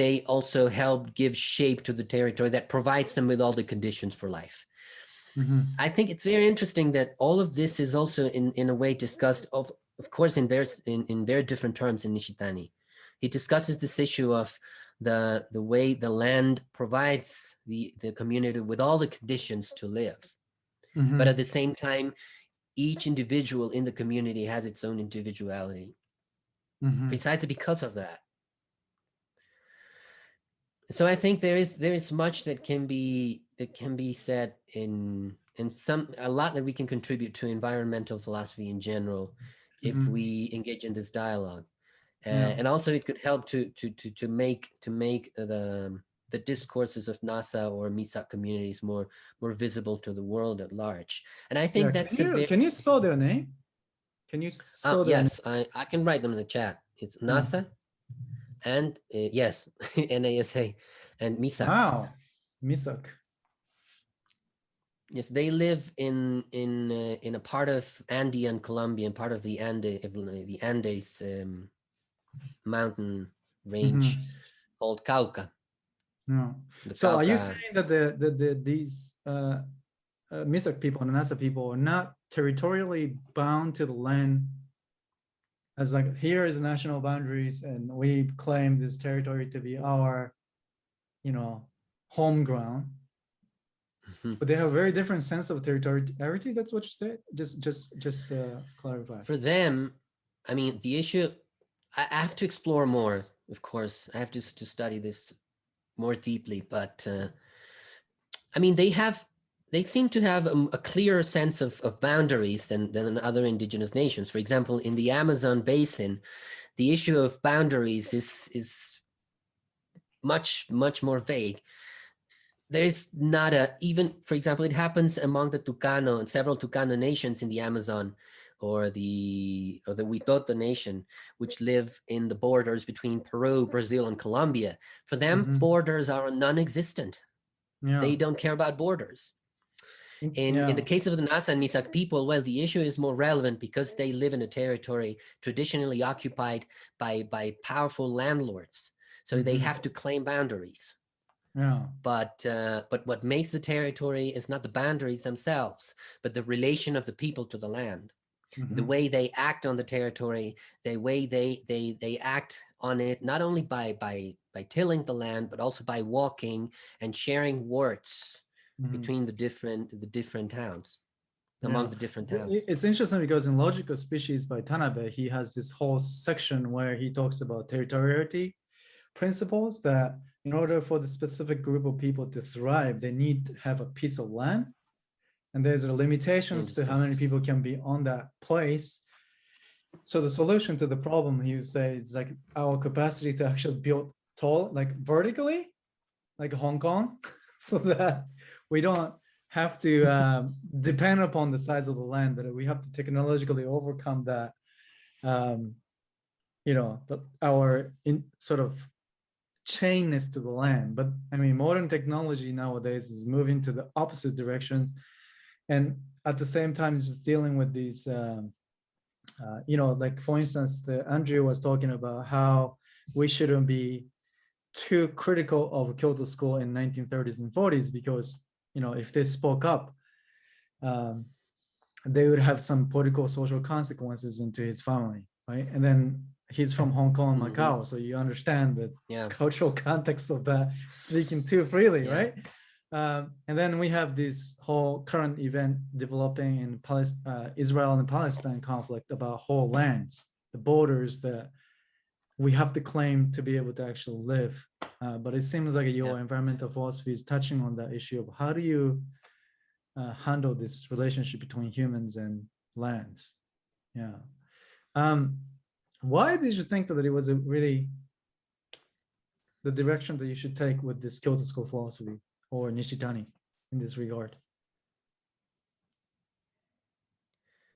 S3: they also help give shape to the territory that provides them with all the conditions for life.
S1: Mhm.
S3: I think it's very interesting that all of this is also in, in a way discussed of of course in very in, in very different terms in Nishitani. He discusses this issue of the the way the land provides the, the community with all the conditions to live. But
S1: Mhm.
S3: at the same time, each individual in the community has its own individuality
S1: Mhm.
S3: precisely because of that. So I think there is there is much that can be that can be said in in some a lot that we can contribute to environmental philosophy in general if
S1: Mhm.
S3: we engage in this dialogue. Uh,
S1: Yeah.
S3: and also it could help to to to to make to make the the discourses of Nasa or MISA communities more more visible to the world at large. And I think
S1: Yeah,
S3: that's
S1: can
S3: a
S1: you,
S3: very
S1: can you spell their name? Can you spell
S3: Oh,
S1: their
S3: yes, I, I can write them in the chat. It's
S1: Yeah.
S3: Nasa and uh, yes, Nasa and? MISA.
S1: Wow, Misak.
S3: Yes, they live in in uh, in a part of Andean Colombia, and part of the Ande the Andes um, mountain range
S1: Mhm.
S3: called Cauca. The
S1: So are you
S3: Cauca-
S1: saying that the, the, the these uh, uh, Misak people and Nasa people are not territorially bound to the land as like here is national boundaries and we claim this territory to be our, you know, home ground,
S3: Mhm.
S1: but they have a very different sense of territoriality. That's what you said. Just just just uh, clarify.
S3: for them, I mean, the issue, I, have to explore more, of course. I have to, to study this more deeply, but uh, I mean, they have, they seem to have a, a clearer sense of, of boundaries than, than other indigenous nations. For example, in the Amazon basin, the issue of boundaries is, is much, much more vague. There's not a, even, for example, it happens among the Tucano and several Tucano nations in the Amazon or the or the Huitoto nation, which live in the borders between Peru, Brazil, and Colombia. For them,
S1: Mhm.
S3: borders are non-existent.
S1: Yeah.
S3: They don't care about borders. In, in the case of the Nasa and Misak people, well, the issue is more relevant because they live in a territory traditionally occupied by, by powerful landlords. So they
S1: Mhm.
S3: have to claim boundaries.
S1: yeah.
S3: But uh, but what makes the territory is not the boundaries themselves, but the relation of the people to the land the
S1: Mhm.
S3: way they act on the territory, the way they they they act on it, not only by by by tilling the land, but also by walking and sharing words
S1: Mhm.
S3: between the different the different towns, among
S1: Yeah.
S3: the different
S1: It's-
S3: towns.
S1: It's interesting because in Logic of Species by Tanabe, he has this whole section where he talks about territoriality principles that in order for the specific group of people to thrive, they need to have a piece of land. And there's limitations to how many people can be on that place. So the solution to the problem, he would say, is like our capacity to actually build tall, like vertically, like Hong Kong, so that we don't have to um, depend upon the size of the land, that we have to technologically overcome that um, you know, the, our in sort of chainness to the land. But I mean, modern technology nowadays is moving to the opposite directions. And at the same time, it's just dealing with these, um, uh, you know, like for instance, the Andrew was talking about how we shouldn't be too critical of Kyoto school in 1930s and 40s because, you know, if they spoke up, um, they would have some political social consequences into his family, right? And then he's from Hong Kong,
S3: Mhm.
S1: Macau, so you understand the
S3: Yeah.
S1: cultural context of that speaking too freely,
S3: Yeah.
S1: right? Um, and then we have this whole current event developing in uh, Israel and Palestine conflict about whole lands, the borders that we have to claim to be able to actually live. Uh, but it seems like your
S3: Yeah.
S1: environmental philosophy is touching on that issue of how do you uh, handle this relationship between humans and lands? Yeah. Um, why did you think that it was a really the direction that you should take with this Kyoto school philosophy or Nishitani in this regard?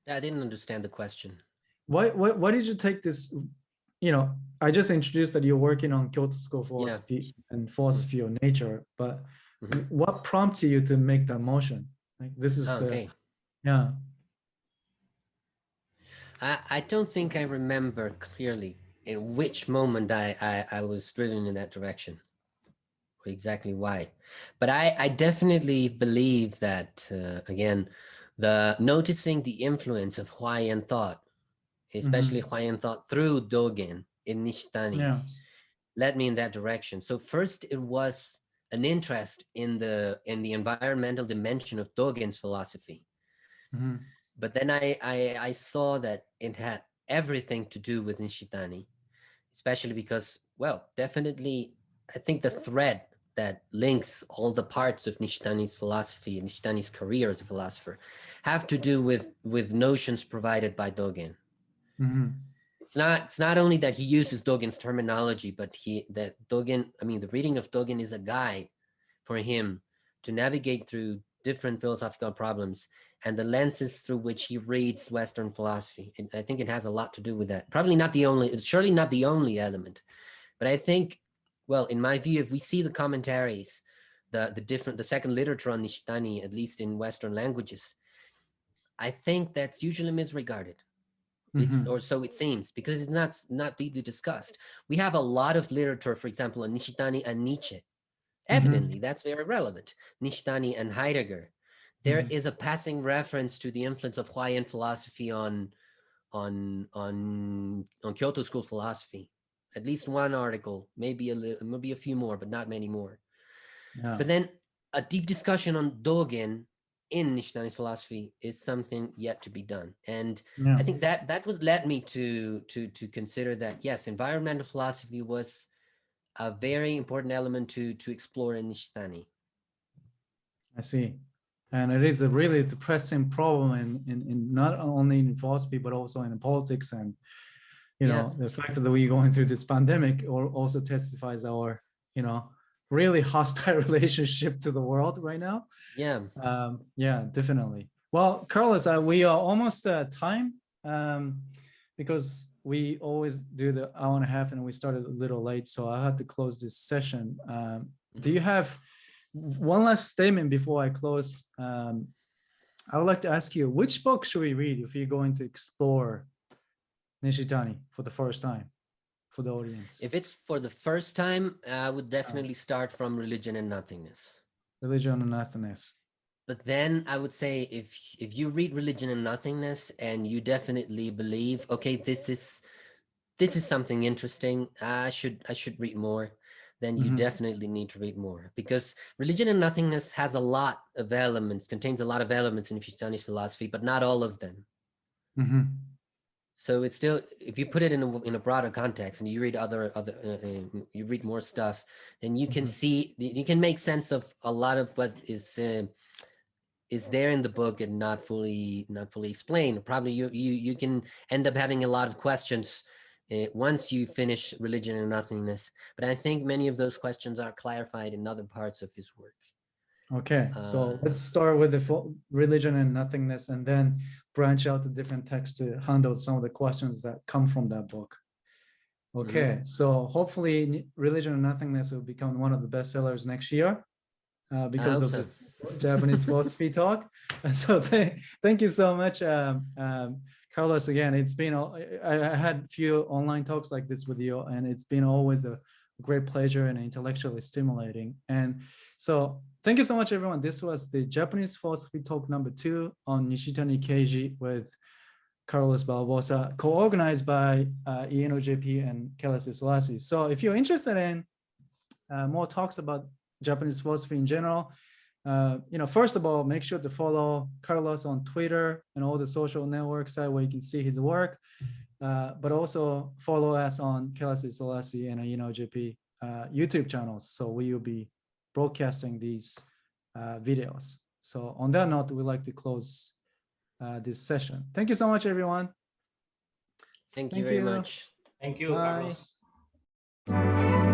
S3: I didn't understand the question.
S1: Why, why, why did you take this? You know, I just introduced that you're working on Kyoto school philosophy and philosophy of nature, but
S3: Mhm.
S1: what prompted you to make that motion? Like this is
S3: Oh,
S1: the,
S3: okay.
S1: yeah.
S3: I, I don't think I remember clearly in which moment I, I, I was driven in that direction exactly why. But I, I definitely believe that, uh, again, the noticing the influence of Huayan thought, especially Huayan thought through Dogen in Nishitani,
S1: Yeah.
S3: led me in that direction. So first it was an interest in the in the environmental dimension of Dogen's philosophy
S1: Mhm.
S3: but then I, I I saw that it had everything to do with Nishitani, especially because, well, definitely, I think the thread that links all the parts of Nishitani's philosophy and Nishitani's career as a philosopher have to do with with notions provided by Dogen.
S1: Mhm.
S3: It's not it's not only that he uses Dogen's terminology, but he that Dogen, I mean, the reading of Dogen is a guide for him to navigate through different philosophical problems and the lenses through which he reads Western philosophy. And I think it has a lot to do with that. Probably not the only, it's surely not the only element, but I think, well, in my view, if we see the commentaries, the, the different, the second literature on Nishitani, at least in Western languages, I think that's usually misregarded. It's,
S1: Mhm.
S3: or so it seems, because it's not, not deeply discussed. We have a lot of literature, for example, on Nishitani and Nietzsche. Evidently, that's very relevant. Nishitani and Heidegger. There is
S1: Mhm.
S3: a passing reference to the influence of Huayan philosophy on, on, on, on Kyoto school philosophy. At least one article, maybe a little, maybe a few more, but not many more.
S1: Yeah.
S3: But then a deep discussion on Dogen in Nishitani's philosophy is something yet to be done. And
S1: Yeah.
S3: I think that that would led me to to to consider that yes, environmental philosophy was a very important element to to explore in Nishitani.
S1: I see. And it is a really depressing problem in, in, in not only in philosophy, but also in politics and, you
S3: Yeah.
S1: know, the fact that we're going through this pandemic or also testifies our, you know, really hostile relationship to the world right now.
S3: Yeah.
S1: Um, yeah, definitely. Well, Carlos, uh, we are almost at time um, because we always do the hour and a half and we started a little late, so I have to close this session. Um, do you have one last statement before I close? Um, I would like to ask you, which book should we read if you're going to explore Nishitani for the first time for the audience?
S3: If it's for the first time, I would definitely start from religion and nothingness.
S1: Religion and nothingness.
S3: But then I would say if if you read religion and nothingness and you definitely believe, okay, this is this is something interesting, I should I should read more, then you
S1: Mhm.
S3: definitely need to read more because religion and nothingness has a lot of elements, contains a lot of elements in Nishitani's philosophy, but not all of them.
S1: Mhm.
S3: So it's still, if you put it in a, in a broader context and you read other, other, uh, uh, you read more stuff, then you can
S1: Mhm.
S3: see, you can make sense of a lot of what is, uh, is there in the book and not fully, not fully explained. Probably you, you, you can end up having a lot of questions uh, once you finish religion and nothingness. But I think many of those questions are clarified in other parts of his work.
S1: Okay, so
S3: Uh,
S1: let's start with the religion and nothingness and then branch out to different texts to handle some of the questions that come from that book. Okay, so hopefully Religion and Nothingness will become one of the best sellers next year uh, because of
S3: so.
S1: this Japanese philosophy talk. So thank, thank you so much, um, um, Carlos. Again, it's been I had few online talks like this with you and it's been always a great pleasure and intellectually stimulating. And so thank you so much, everyone. This was the Japanese philosophy talk number two on Nishitani Keiji with Carlos Barbosa, co-organized by uh, ENOJP and Kelas Isolasi. So if you're interested in uh, more talks about Japanese philosophy in general, uh, you know, first of all, make sure to follow Carlos on Twitter and all the social networks site where you can see his work. Uh, but also follow us on Kelas Isolasi and ENOJP uh, YouTube channels. So we will be broadcasting these uh, videos. So on that note, we'd like to close uh, this session. Thank you so much, everyone.
S3: Thank you
S1: Thank
S3: very
S1: you.
S3: much.
S2: Thank you,
S1: Bye.
S2: Carlos.